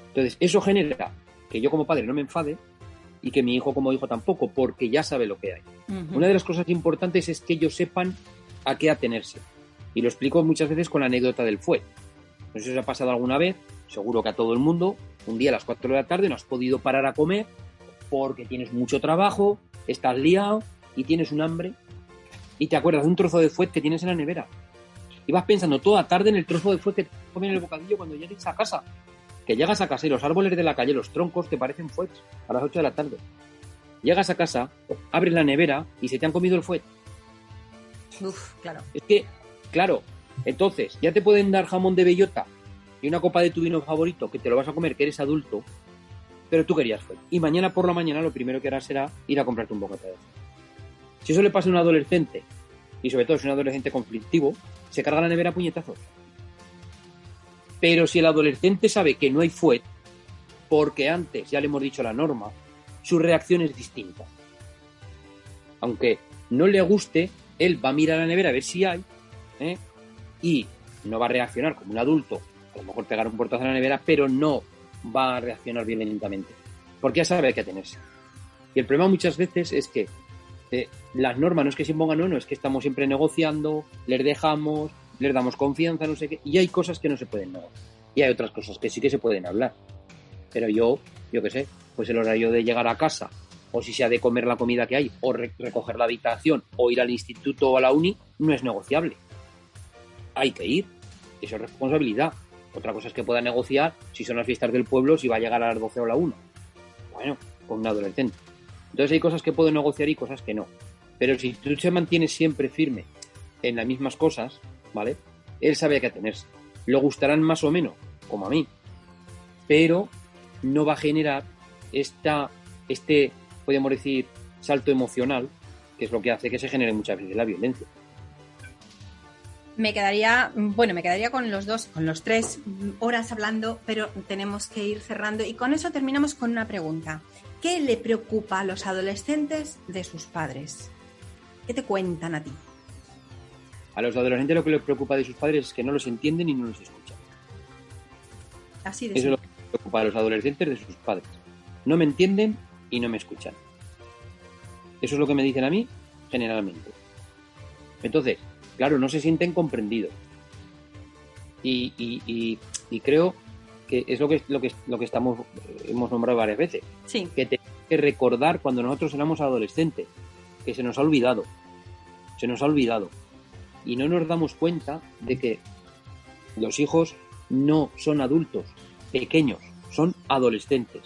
Entonces, eso genera que yo como padre no me enfade y que mi hijo como hijo tampoco, porque ya sabe lo que hay. Una de las cosas importantes es que ellos sepan a qué atenerse. Y lo explico muchas veces con la anécdota del fue. No sé si os ha pasado alguna vez, seguro que a todo el mundo, un día a las 4 de la tarde no has podido parar a comer porque tienes mucho trabajo, estás liado y tienes un hambre y te acuerdas de un trozo de fuet que tienes en la nevera. Y vas pensando toda tarde en el trozo de fuet que te comes en el bocadillo cuando llegues a casa. Que llegas a casa y los árboles de la calle, los troncos, te parecen fuets a las 8 de la tarde. Llegas a casa, abres la nevera y se te han comido el fuet claro. Es que, claro, entonces ya te pueden dar jamón de bellota y una copa de tu vino favorito que te lo vas a comer, que eres adulto, pero tú querías fue. Y mañana por la mañana lo primero que harás será ir a comprarte un bocata de Si eso le pasa a un adolescente, y sobre todo si es un adolescente conflictivo, se carga la nevera a puñetazos. Pero si el adolescente sabe que no hay fuet, porque antes ya le hemos dicho la norma, su reacción es distinta. Aunque no le guste, él va a mirar a la nevera a ver si hay, ¿eh? y no va a reaccionar como un adulto, a lo mejor pegar un portazo en la nevera, pero no va a reaccionar violentamente, porque ya sabe que tenerse. Y el problema muchas veces es que eh, las normas no es que se impongan, no, no, es que estamos siempre negociando, les dejamos, les damos confianza, no sé qué, y hay cosas que no se pueden negociar. Y hay otras cosas que sí que se pueden hablar. Pero yo, yo qué sé, pues el horario de llegar a casa o si se ha de comer la comida que hay, o recoger la habitación, o ir al instituto o a la uni, no es negociable. Hay que ir. Eso es responsabilidad. Otra cosa es que pueda negociar si son las fiestas del pueblo, si va a llegar a las 12 o a la 1. Bueno, con un adolescente. Entonces hay cosas que puedo negociar y cosas que no. Pero si tú se mantienes siempre firme en las mismas cosas, ¿vale? Él sabe a qué atenerse. Lo gustarán más o menos, como a mí. Pero no va a generar esta, este podríamos decir, salto emocional, que es lo que hace que se genere muchas veces la violencia. Me quedaría, bueno, me quedaría con los dos, con los tres horas hablando, pero tenemos que ir cerrando. Y con eso terminamos con una pregunta. ¿Qué le preocupa a los adolescentes de sus padres? ¿Qué te cuentan a ti? A los adolescentes lo que les preocupa de sus padres es que no los entienden y no los escuchan. Así de Eso es lo que les preocupa a los adolescentes de sus padres. No me entienden y no me escuchan. Eso es lo que me dicen a mí generalmente. Entonces, claro, no se sienten comprendidos. Y, y- y- y creo que es lo que, lo que, lo que estamos, hemos nombrado varias veces. Sí, que tenemos que recordar cuando nosotros éramos adolescentes, que se nos ha olvidado, se nos ha olvidado. Y no nos damos cuenta de que los hijos no son adultos pequeños, son adolescentes.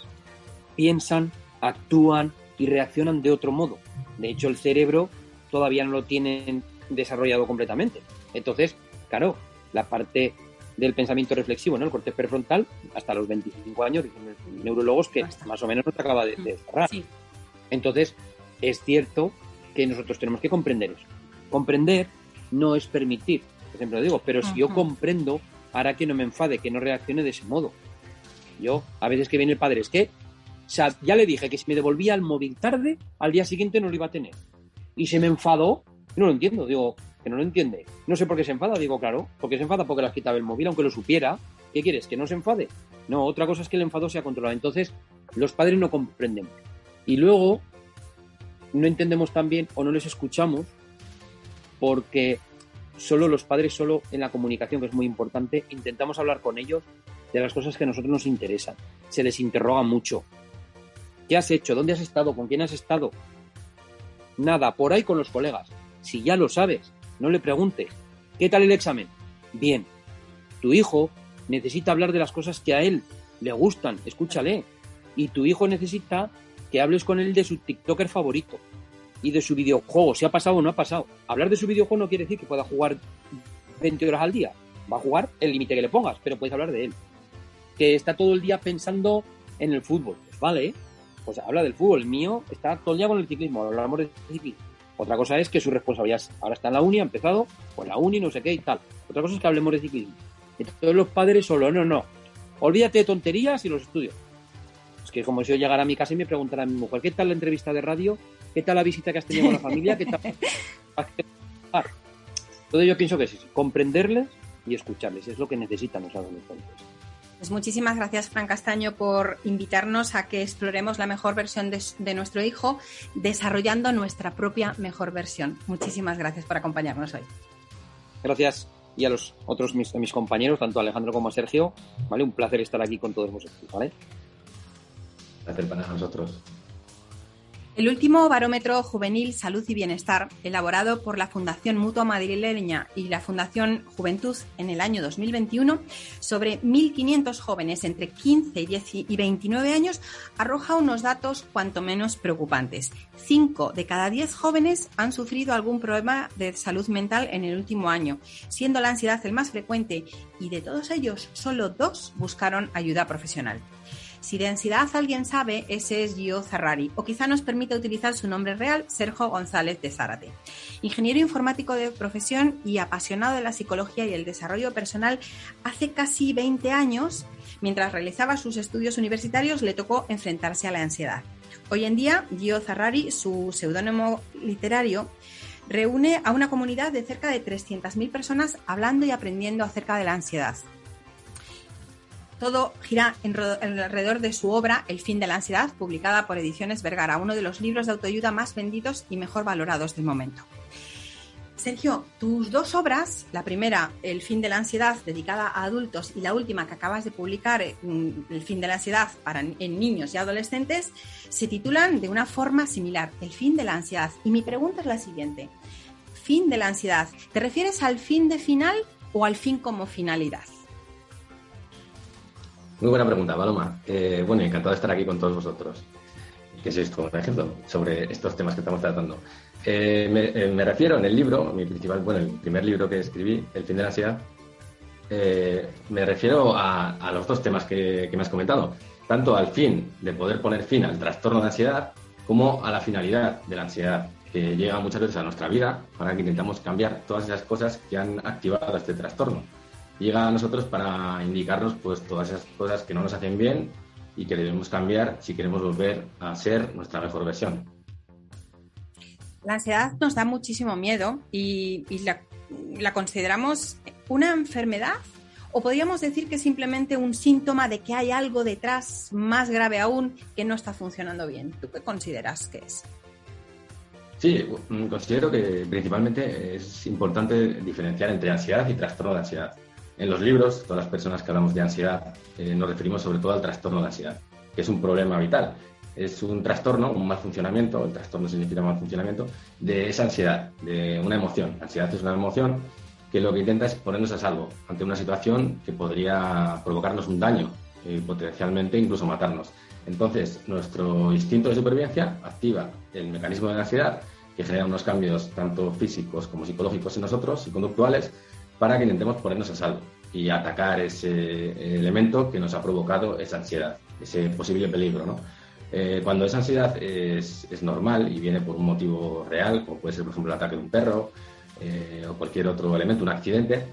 Piensan, actúan y reaccionan de otro modo. De hecho, el cerebro todavía no lo tienen desarrollado completamente. Entonces, claro, la parte del pensamiento reflexivo, ¿no? El corte prefrontal, hasta los 25 años, dicen los neurólogos que Basta. más o menos no se acaba de, de cerrar. sí. Entonces, es cierto que nosotros tenemos que comprender eso. Comprender no es permitir, por ejemplo, digo, pero si yo comprendo, hará que no me enfade, que no reaccione de ese modo. Yo, a veces que viene el padre, es que o sea, ya le dije que si me devolvía el móvil tarde, al día siguiente no lo iba a tener. Y se me enfadó, no lo entiendo, digo, que no lo entiende. No sé por qué se enfada, digo, claro, porque se enfada porque le has quitado el móvil, aunque lo supiera. ¿Qué quieres? ¿Que no se enfade? No, otra cosa es que el enfado sea controlado. Entonces, los padres no comprenden. Y luego, no entendemos también o no les escuchamos porque solo los padres, solo en la comunicación, que es muy importante, intentamos hablar con ellos de las cosas que a nosotros nos interesan. Se les interroga mucho. ¿Qué has hecho? ¿Dónde has estado? ¿Con quién has estado? Nada, por ahí con los colegas. Si ya lo sabes, no le preguntes. ¿Qué tal el examen? Bien. Tu hijo necesita hablar de las cosas que a él le gustan. Escúchale. Y tu hijo necesita que hables con él de su TikToker favorito y de su videojuego, si ha pasado o no ha pasado. Hablar de su videojuego no quiere decir que pueda jugar 20 horas al día. Va a jugar el límite que le pongas, pero puedes hablar de él. Que está todo el día pensando en el fútbol. Pues vale, pues habla del fútbol. El mío está todo el día con el ciclismo, hablamos de ciclismo. Otra cosa es que su responsabilidad es- ahora está en la uni, ha empezado, pues la uni, no sé qué y tal. Otra cosa es que hablemos de ciclismo. Entonces los padres solo, no, no. Olvídate de tonterías y los estudios. Es que como si yo llegara a mi casa y me preguntara a mi mujer, ¿qué tal la entrevista de radio? ¿Qué tal la visita que has tenido con la familia? ¿Qué tal? Entonces yo pienso que sí, sí, comprenderles y escucharles, es lo que necesitan los adolescentes. Pues muchísimas gracias, Fran Castaño, por invitarnos a que exploremos la mejor versión de, de nuestro hijo, desarrollando nuestra propia mejor versión. Muchísimas gracias por acompañarnos hoy. Gracias y a los otros mis, a mis compañeros, tanto a Alejandro como a Sergio, ¿vale? Un placer estar aquí con todos vosotros, ¿vale? Placer para nosotros. El último barómetro juvenil Salud y Bienestar, elaborado por la Fundación Mutua Madrileña y la Fundación Juventud en el año 2021, sobre 1.500 jóvenes entre 15 y 10 y 29 años, arroja unos datos cuanto menos preocupantes. 5 de cada 10 jóvenes han sufrido algún problema de salud mental en el último año, siendo la ansiedad el más frecuente y de todos ellos, solo dos buscaron ayuda profesional. Si de ansiedad alguien sabe, ese es Gio Zarrari, o quizá nos permita utilizar su nombre real, Sergio González de Zárate. Ingeniero informático de profesión y apasionado de la psicología y el desarrollo personal, hace casi 20 años, mientras realizaba sus estudios universitarios, le tocó enfrentarse a la ansiedad. Hoy en día, Gio Zarrari, su seudónimo literario, reúne a una comunidad de cerca de 300.000 personas hablando y aprendiendo acerca de la ansiedad. Todo gira en alrededor de su obra El fin de la ansiedad, publicada por Ediciones Vergara, uno de los libros de autoayuda más vendidos y mejor valorados del momento. Sergio, tus dos obras, la primera, El fin de la ansiedad, dedicada a adultos, y la última que acabas de publicar, mm, El fin de la ansiedad para en niños y adolescentes, se titulan de una forma similar, El fin de la ansiedad. Y mi pregunta es la siguiente. Fin de la ansiedad, ¿te refieres al fin de final o al fin como finalidad? Muy buena pregunta, Paloma. Eh, bueno, encantado de estar aquí con todos vosotros. Que sois como un ejemplo sobre estos temas que estamos tratando. Eh, me, eh, me refiero en el libro, mi principal, bueno, el primer libro que escribí, El fin de la ansiedad, me refiero a, los dos temas que, que me has comentado. Tanto al fin de poder poner fin al trastorno de ansiedad como a la finalidad de la ansiedad, que llega muchas veces a nuestra vida para que intentamos cambiar todas esas cosas que han activado este trastorno. Llega a nosotros para indicarnos pues todas esas cosas que no nos hacen bien y que debemos cambiar si queremos volver a ser nuestra mejor versión. La ansiedad nos da muchísimo miedo y, la, la consideramos una enfermedad o podríamos decir que es simplemente un síntoma de que hay algo detrás más grave aún que no está funcionando bien. ¿Tú qué consideras que es? Sí, mm, considero que principalmente es importante diferenciar entre ansiedad y trastorno de ansiedad. En los libros, todas las personas que hablamos de ansiedad eh, nos referimos sobre todo al trastorno de ansiedad, que es un problema vital. Es un trastorno, un mal funcionamiento, el trastorno significa mal funcionamiento, de esa ansiedad, de una emoción. ansiedad es una emoción que lo que intenta es ponernos a salvo ante una situación que podría provocarnos un daño, y potencialmente incluso matarnos. Entonces, nuestro instinto de supervivencia activa el mecanismo de la ansiedad, que genera unos cambios tanto físicos como psicológicos en nosotros y conductuales, para que intentemos ponernos a salvo y atacar ese elemento que nos ha provocado esa ansiedad, ese posible peligro. ¿no? Eh, cuando esa ansiedad es, normal y viene por un motivo real, como puede ser, por ejemplo, el ataque de un perro eh, o cualquier otro elemento, un accidente,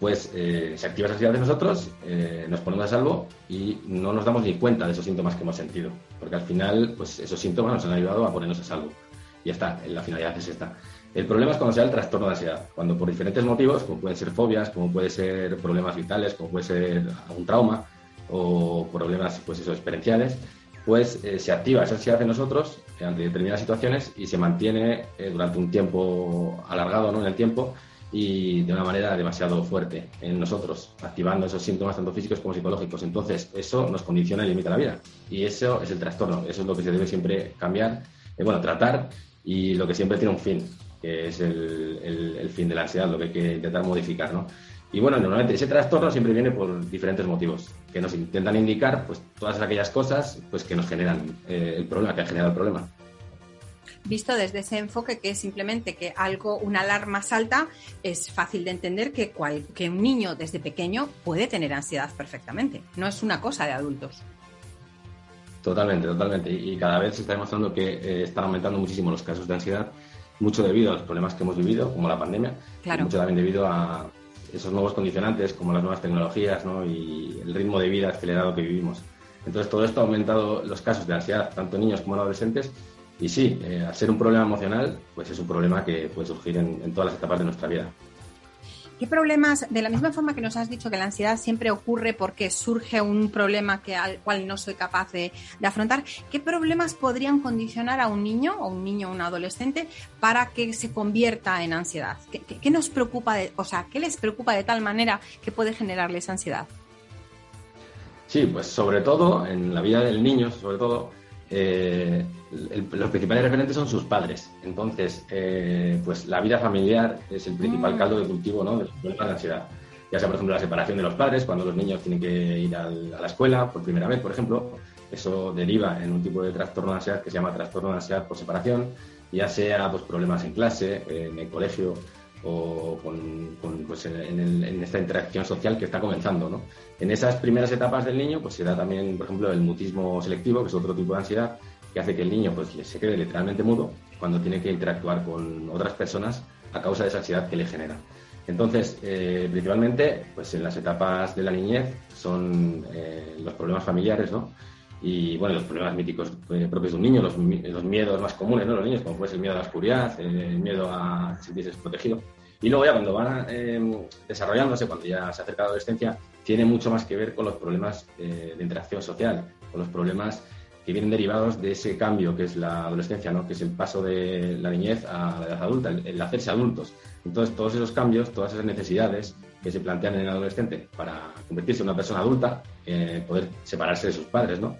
pues eh, se activa esa ansiedad de nosotros, nos ponemos a salvo y no nos damos ni cuenta de esos síntomas que hemos sentido, porque al final pues esos síntomas nos han ayudado a ponernos a salvo. Y está, la finalidad es esta. El problema es cuando sea el trastorno de ansiedad, cuando por diferentes motivos, como pueden ser fobias, como puede ser problemas vitales, como puede ser algún trauma o problemas pues eso, experienciales, pues eh, se activa esa ansiedad en nosotros ante determinadas situaciones y se mantiene eh, durante un tiempo alargado ¿no? en el tiempo y de una manera demasiado fuerte en nosotros, activando esos síntomas tanto físicos como psicológicos. Entonces, eso nos condiciona y limita la vida. Y eso es el trastorno, eso es lo que se debe siempre cambiar, eh, bueno, tratar y lo que siempre tiene un fin que es el, fin de la ansiedad, lo que hay que intentar modificar, ¿no? Y bueno, normalmente ese trastorno siempre viene por diferentes motivos, que nos intentan indicar pues todas aquellas cosas pues que nos generan eh, el problema, que ha generado el problema. Visto desde ese enfoque que es simplemente que algo, una alarma salta, es fácil de entender que, que un niño desde pequeño puede tener ansiedad perfectamente. No es una cosa de adultos. Totalmente, totalmente. Y cada vez se está demostrando que eh, están aumentando muchísimo los casos de ansiedad mucho debido a los problemas que hemos vivido, como la pandemia, y mucho también debido a esos nuevos condicionantes, como las nuevas tecnologías ¿no? y el ritmo de vida acelerado que vivimos. Entonces, todo esto ha aumentado los casos de ansiedad, tanto en niños como en adolescentes, y sí, eh, al ser un problema emocional, pues es un problema que puede surgir en todas las etapas de nuestra vida. ¿Qué problemas, de la misma forma que nos has dicho que la ansiedad siempre ocurre porque surge un problema que, al cual no soy capaz de, afrontar, qué problemas podrían condicionar a un niño o un niño o un adolescente para que se convierta en ansiedad? ¿Qué, nos preocupa, de, o sea, qué les preocupa de tal manera que puede generarles ansiedad? Sí, pues sobre todo en la vida del niño, sobre todo, eh, los principales referentes son sus padres. Entonces, eh, pues la vida familiar es el principal mm. caldo de cultivo ¿no? de los problemas de ansiedad. Ya sea, por ejemplo, la separación de los padres, cuando los niños tienen que ir a la escuela por primera vez, por ejemplo, eso deriva en un tipo de trastorno de ansiedad que se llama trastorno de ansiedad por separación, ya sea pues, problemas en clase, en el colegio o con, pues, en, esta interacción social que está comenzando. ¿no? En esas primeras etapas del niño pues se da también, por ejemplo, el mutismo selectivo, que es otro tipo de ansiedad, que hace que el niño pues, se quede literalmente mudo cuando tiene que interactuar con otras personas a causa de esa ansiedad que le genera. Entonces, eh, principalmente, pues en las etapas de la niñez son eh, los problemas familiares, ¿no? Y bueno, los problemas míticos eh, propios de un niño, los, miedos más comunes, ¿no? Los niños, como puede ser el miedo a la oscuridad, el miedo a sentirse desprotegido. Y luego ya cuando van desarrollándose, cuando ya se acerca la adolescencia, tiene mucho más que ver con los problemas de interacción social, con los problemas que vienen derivados de ese cambio que es la adolescencia, ¿no? que es el paso de la niñez a la edad adulta, el, hacerse adultos. Entonces, todos esos cambios, todas esas necesidades que se plantean en el adolescente para convertirse en una persona adulta, eh, poder separarse de sus padres, ¿no?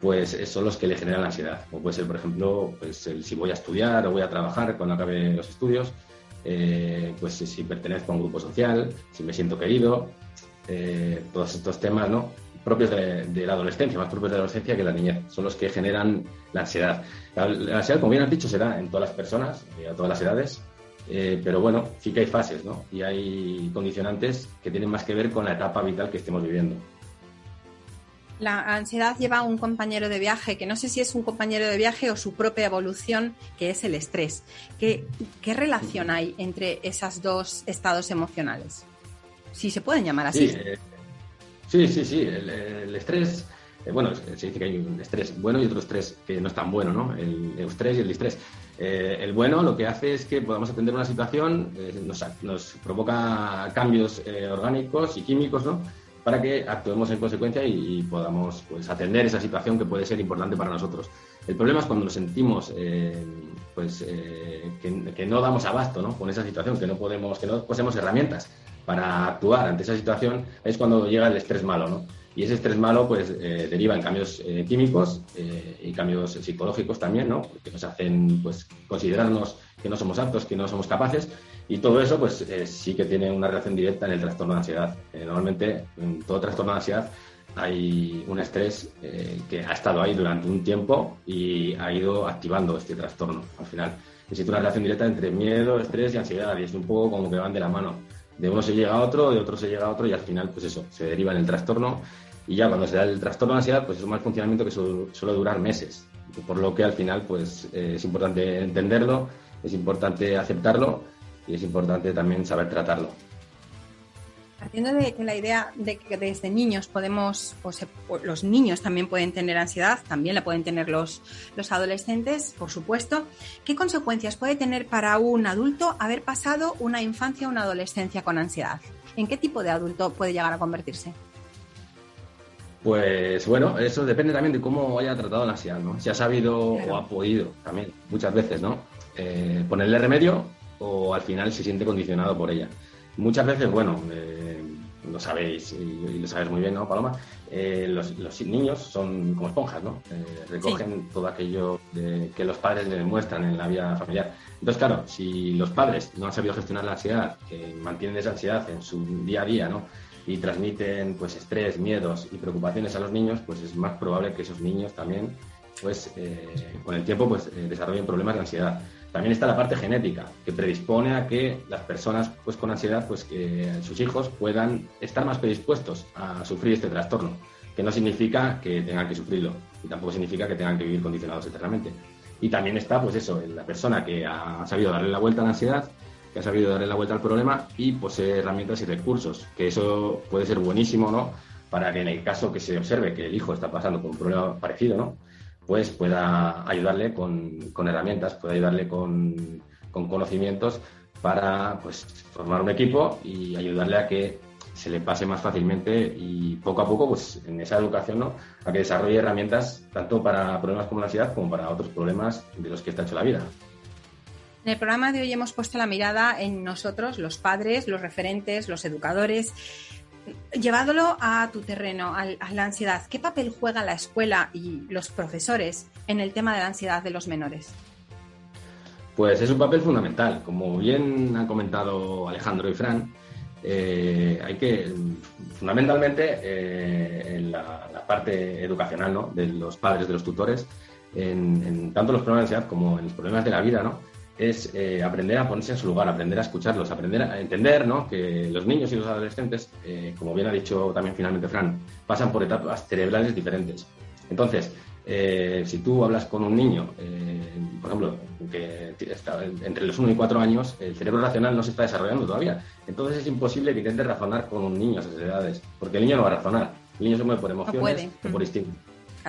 pues son los que le generan ansiedad. Como puede ser, por ejemplo, pues el, si voy a estudiar o voy a trabajar cuando acabe los estudios, eh, pues si pertenezco a un grupo social, si me siento querido, eh, todos estos temas, ¿no? Propios de, la adolescencia, más propios de la adolescencia que la niñez, son los que generan la ansiedad. La, ansiedad, como bien has dicho, se da en todas las personas, a todas las edades, eh, pero bueno, sí que hay fases, ¿no? Y hay condicionantes que tienen más que ver con la etapa vital que estemos viviendo. La ansiedad lleva a un compañero de viaje, que no sé si es un compañero de viaje o su propia evolución, que es el estrés. ¿Qué, qué relación hay entre esos dos estados emocionales? Si se pueden llamar así. Sí, eh, sí, sí, sí. El, estrés, eh, bueno, se dice que hay un estrés bueno y otro estrés que no es tan bueno, ¿no? El estrés y el distrés. Eh, el bueno lo que hace es que podamos atender una situación, nos, nos, provoca cambios orgánicos y químicos, ¿no? para que actuemos en consecuencia y, podamos pues, atender esa situación que puede ser importante para nosotros. El problema es cuando nos sentimos eh, pues, eh, que, no damos abasto ¿no? con esa situación, que no, podemos, que no poseemos herramientas para actuar ante esa situación, es cuando llega el estrés malo. ¿no? Y ese estrés malo pues, eh, deriva en cambios químicos y cambios psicológicos también, ¿no? que nos hacen pues, considerarnos que no somos aptos, que no somos capaces y todo eso, pues eh, sí que tiene una relación directa en el trastorno de ansiedad. Eh, normalmente, en todo trastorno de ansiedad hay un estrés eh, que ha estado ahí durante un tiempo y ha ido activando este trastorno. Al final, existe una relación directa entre miedo, estrés y ansiedad y es un poco como que van de la mano. De uno se llega a otro, de otro se llega a otro y al final, pues eso, se deriva en el trastorno y ya cuando se da el trastorno de ansiedad, pues es un mal funcionamiento que suele durar meses. Por lo que al final, pues es importante entenderlo, es importante aceptarlo y es importante también saber tratarlo. Partiendo de que la idea de que desde niños podemos, o, los niños también pueden tener ansiedad, también la pueden tener los, los adolescentes, por supuesto, ¿qué consecuencias puede tener para un adulto haber pasado una infancia o una adolescencia con ansiedad? ¿En qué tipo de adulto puede llegar a convertirse? Pues bueno, eso depende también de cómo haya tratado la ansiedad, ¿no? Si ha sabido o ha podido también, muchas veces, ¿no? Eh, ponerle remedio o al final se siente condicionado por ella. Muchas veces, bueno, eh, lo sabéis y, lo sabes muy bien, ¿no, Paloma? Eh, los, niños son como esponjas, ¿no? Eh, recogen todo aquello que los padres le demuestran en la vida familiar. Entonces, claro, si los padres no han sabido gestionar la ansiedad, que mantienen esa ansiedad en su día a día, ¿no? Y transmiten, pues, estrés, miedos y preocupaciones a los niños, pues es más probable que esos niños también, pues, con el tiempo, pues, desarrollen problemas de ansiedad. También está la parte genética, que predispone a que las personas pues, con ansiedad, pues que sus hijos puedan estar más predispuestos a sufrir este trastorno, que no significa que tengan que sufrirlo y tampoco significa que tengan que vivir condicionados eternamente. Y también está, pues eso, la persona que ha sabido darle la vuelta a la ansiedad, que ha sabido darle la vuelta al problema y posee herramientas y recursos, que eso puede ser buenísimo, ¿no? Para que en el caso que se observe que el hijo está pasando por un problema parecido, ¿no? Pues pueda ayudarle con, herramientas, pueda ayudarle con, conocimientos para pues, formar un equipo y ayudarle a que se le pase más fácilmente y poco a poco, pues en esa educación, ¿no? a que desarrolle herramientas tanto para problemas como la ansiedad como para otros problemas de los que está hecho la vida. En el programa de hoy hemos puesto la mirada en nosotros, los padres, los referentes, los educadores, llevándolo a tu terreno, a, la ansiedad, ¿qué papel juega la escuela y los profesores en el tema de la ansiedad de los menores? Pues es un papel fundamental. Como bien han comentado Alejandro y Fran, eh, hay que, fundamentalmente, eh, en la, parte educacional ¿no? de los padres, de los tutores, en, en, tanto los problemas de ansiedad como en los problemas de la vida, ¿no? Es eh, aprender a ponerse en su lugar, aprender a escucharlos, aprender a entender ¿no? que los niños y los adolescentes, eh, como bien ha dicho también finalmente Fran, pasan por etapas cerebrales diferentes. Entonces, eh, si tú hablas con un niño, por ejemplo, que está entre los 1 y 4 años, el cerebro racional no se está desarrollando todavía. Entonces es imposible que intentes razonar con un niño a esas edades, porque el niño no va a razonar. El niño se mueve por emociones o por instinto.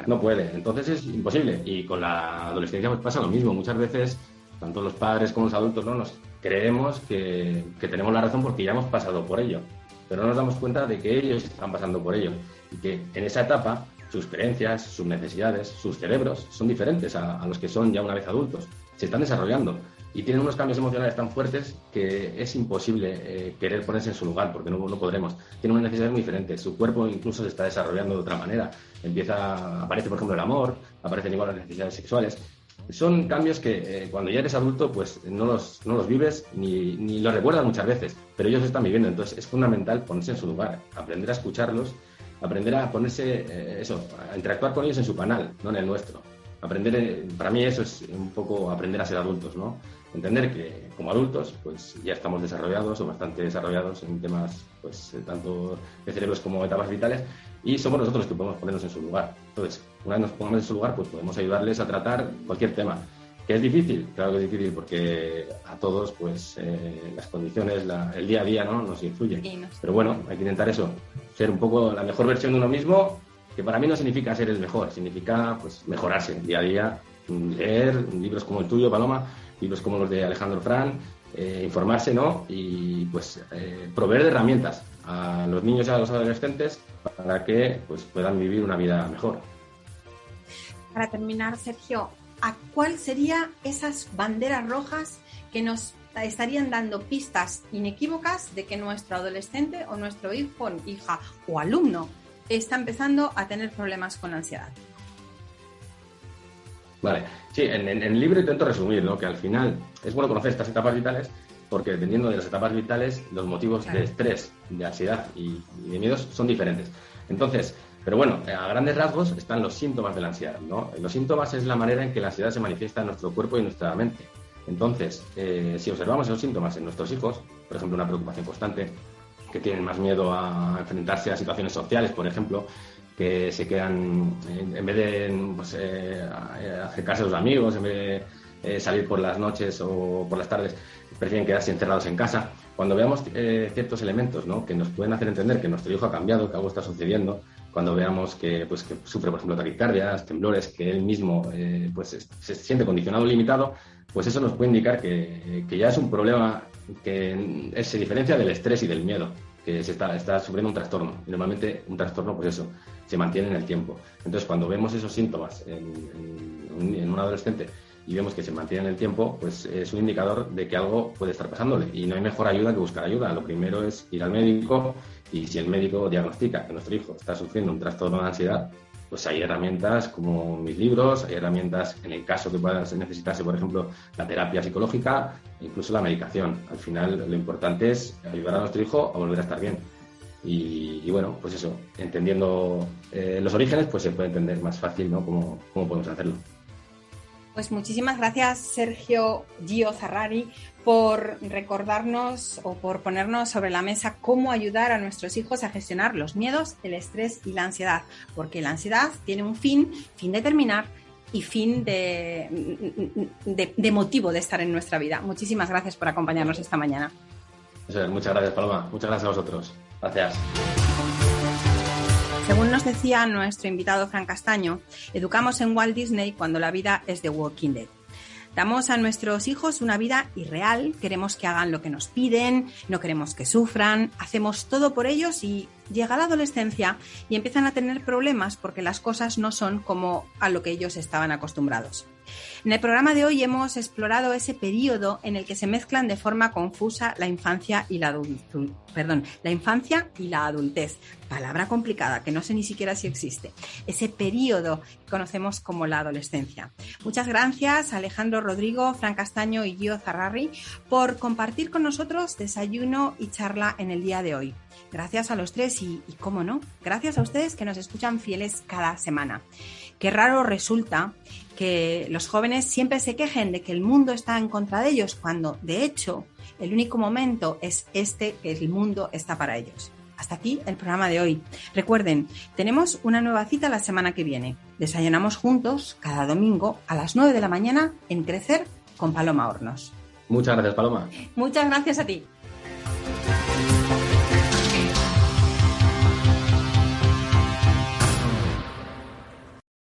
No puede. Entonces es imposible. Y con la adolescencia pues pasa lo mismo. Muchas veces tanto los padres como los adultos, ¿no? Nos creemos que, tenemos la razón porque ya hemos pasado por ello, pero no nos damos cuenta de que ellos están pasando por ello y que en esa etapa sus creencias, sus necesidades, sus cerebros son diferentes a, los que son ya una vez adultos. Se están desarrollando y tienen unos cambios emocionales tan fuertes que es imposible eh, querer ponerse en su lugar porque no, no podremos. Tienen unas necesidades muy diferentes. Su cuerpo incluso se está desarrollando de otra manera. Empieza, aparece, por ejemplo, el amor, aparecen igual las necesidades sexuales son cambios que eh, cuando ya eres adulto pues no los, no los vives ni, ni, los recuerdas muchas veces, pero ellos están viviendo. Entonces es fundamental ponerse en su lugar, aprender a escucharlos, aprender a ponerse, eh, eso, a interactuar con ellos en su canal, no en el nuestro. Aprender, eh, para mí eso es un poco aprender a ser adultos, ¿no? Entender que como adultos pues ya estamos desarrollados o bastante desarrollados en temas pues tanto de cerebros como etapas vitales y somos nosotros los que podemos ponernos en su lugar. Entonces, una vez nos pongamos en su lugar, pues podemos ayudarles a tratar cualquier tema. ¿Que es difícil? Claro que es difícil porque a todos pues eh, las condiciones, el día a día ¿no? nos influyen. Pero bueno, hay que intentar eso, ser un poco la mejor versión de uno mismo, que para mí no significa ser el mejor, significa pues mejorarse día a día, leer libros como el tuyo, Paloma, libros como los de Alejandro Fran, eh, informarse, ¿no? Y pues eh, proveer de herramientas a los niños y a los adolescentes para que pues puedan vivir una vida mejor. Para terminar, Sergio, ¿a cuál serían esas banderas rojas que nos estarían dando pistas inequívocas de que nuestro adolescente o nuestro hijo, hija o alumno está empezando a tener problemas con ansiedad? Vale, sí, en, el libro intento resumir, ¿no? Que al final es bueno conocer estas etapas vitales porque dependiendo de las etapas vitales, los motivos de estrés, de ansiedad y, de miedos son diferentes. Entonces, pero bueno, a grandes rasgos están los síntomas de la ansiedad, ¿no? Los síntomas es la manera en que la ansiedad se manifiesta en nuestro cuerpo y en nuestra mente. Entonces, eh, si observamos esos síntomas en nuestros hijos, por ejemplo, una preocupación constante, que tienen más miedo a enfrentarse a situaciones sociales, por ejemplo, que se quedan, en, vez de pues, eh, acercarse a los amigos, en vez de eh, salir por las noches o por las tardes, prefieren quedarse encerrados en casa. Cuando veamos ciertos elementos ¿no? que nos pueden hacer entender que nuestro hijo ha cambiado, que algo está sucediendo, cuando veamos que, pues, que sufre, por ejemplo, taquicardias, temblores, que él mismo eh, pues, se siente condicionado limitado, pues eso nos puede indicar que, ya es un problema que se diferencia del estrés y del miedo, que se está, está sufriendo un trastorno. Y normalmente un trastorno, pues eso, se mantiene en el tiempo. Entonces, cuando vemos esos síntomas en un adolescente y vemos que se mantiene en el tiempo, pues es un indicador de que algo puede estar pasándole. Y no hay mejor ayuda que buscar ayuda. Lo primero es ir al médico y si el médico diagnostica que nuestro hijo está sufriendo un trastorno de ansiedad, pues hay herramientas como mis libros, hay herramientas en el caso que pueda necesitarse, por ejemplo, la terapia psicológica, incluso la medicación. Al final lo importante es ayudar a nuestro hijo a volver a estar bien. Y, bueno, pues eso, entendiendo eh, los orígenes, pues se puede entender más fácil ¿no? cómo, cómo podemos hacerlo. Pues muchísimas gracias, Sergio Gio Zarrari, por recordarnos o por ponernos sobre la mesa cómo ayudar a nuestros hijos a gestionar los miedos, el estrés y la ansiedad. Porque la ansiedad tiene un fin, fin de terminar y fin de, de, motivo de estar en nuestra vida. Muchísimas gracias por acompañarnos esta mañana. muchas gracias, Paloma. Muchas gracias a vosotros. Gracias. Según nos decía nuestro invitado Fran Castaño, educamos en Walt Disney cuando la vida es de Walking Dead. Damos a nuestros hijos una vida irreal, queremos que hagan lo que nos piden, no queremos que sufran, hacemos todo por ellos y llega la adolescencia y empiezan a tener problemas porque las cosas no son como a lo que ellos estaban acostumbrados. En el programa de hoy hemos explorado ese periodo en el que se mezclan de forma confusa la infancia y la adultez. Perdón, la infancia y la adultez. Palabra complicada que no sé ni siquiera si existe. Ese periodo que conocemos como la adolescencia. Muchas gracias Alejandro Rodrigo, Fran Castaño y Gio Zarrari por compartir con nosotros desayuno y charla en el día de hoy. Gracias a los tres y, y, cómo no, gracias a ustedes que nos escuchan fieles cada semana. Qué raro resulta que los jóvenes siempre se quejen de que el mundo está en contra de ellos, cuando de hecho el único momento es este que el mundo está para ellos. Hasta aquí el programa de hoy. Recuerden, tenemos una nueva cita la semana que viene. Desayunamos juntos cada domingo a las 9 de la mañana en Crecer con Paloma Hornos. Muchas gracias, Paloma. Muchas gracias a ti.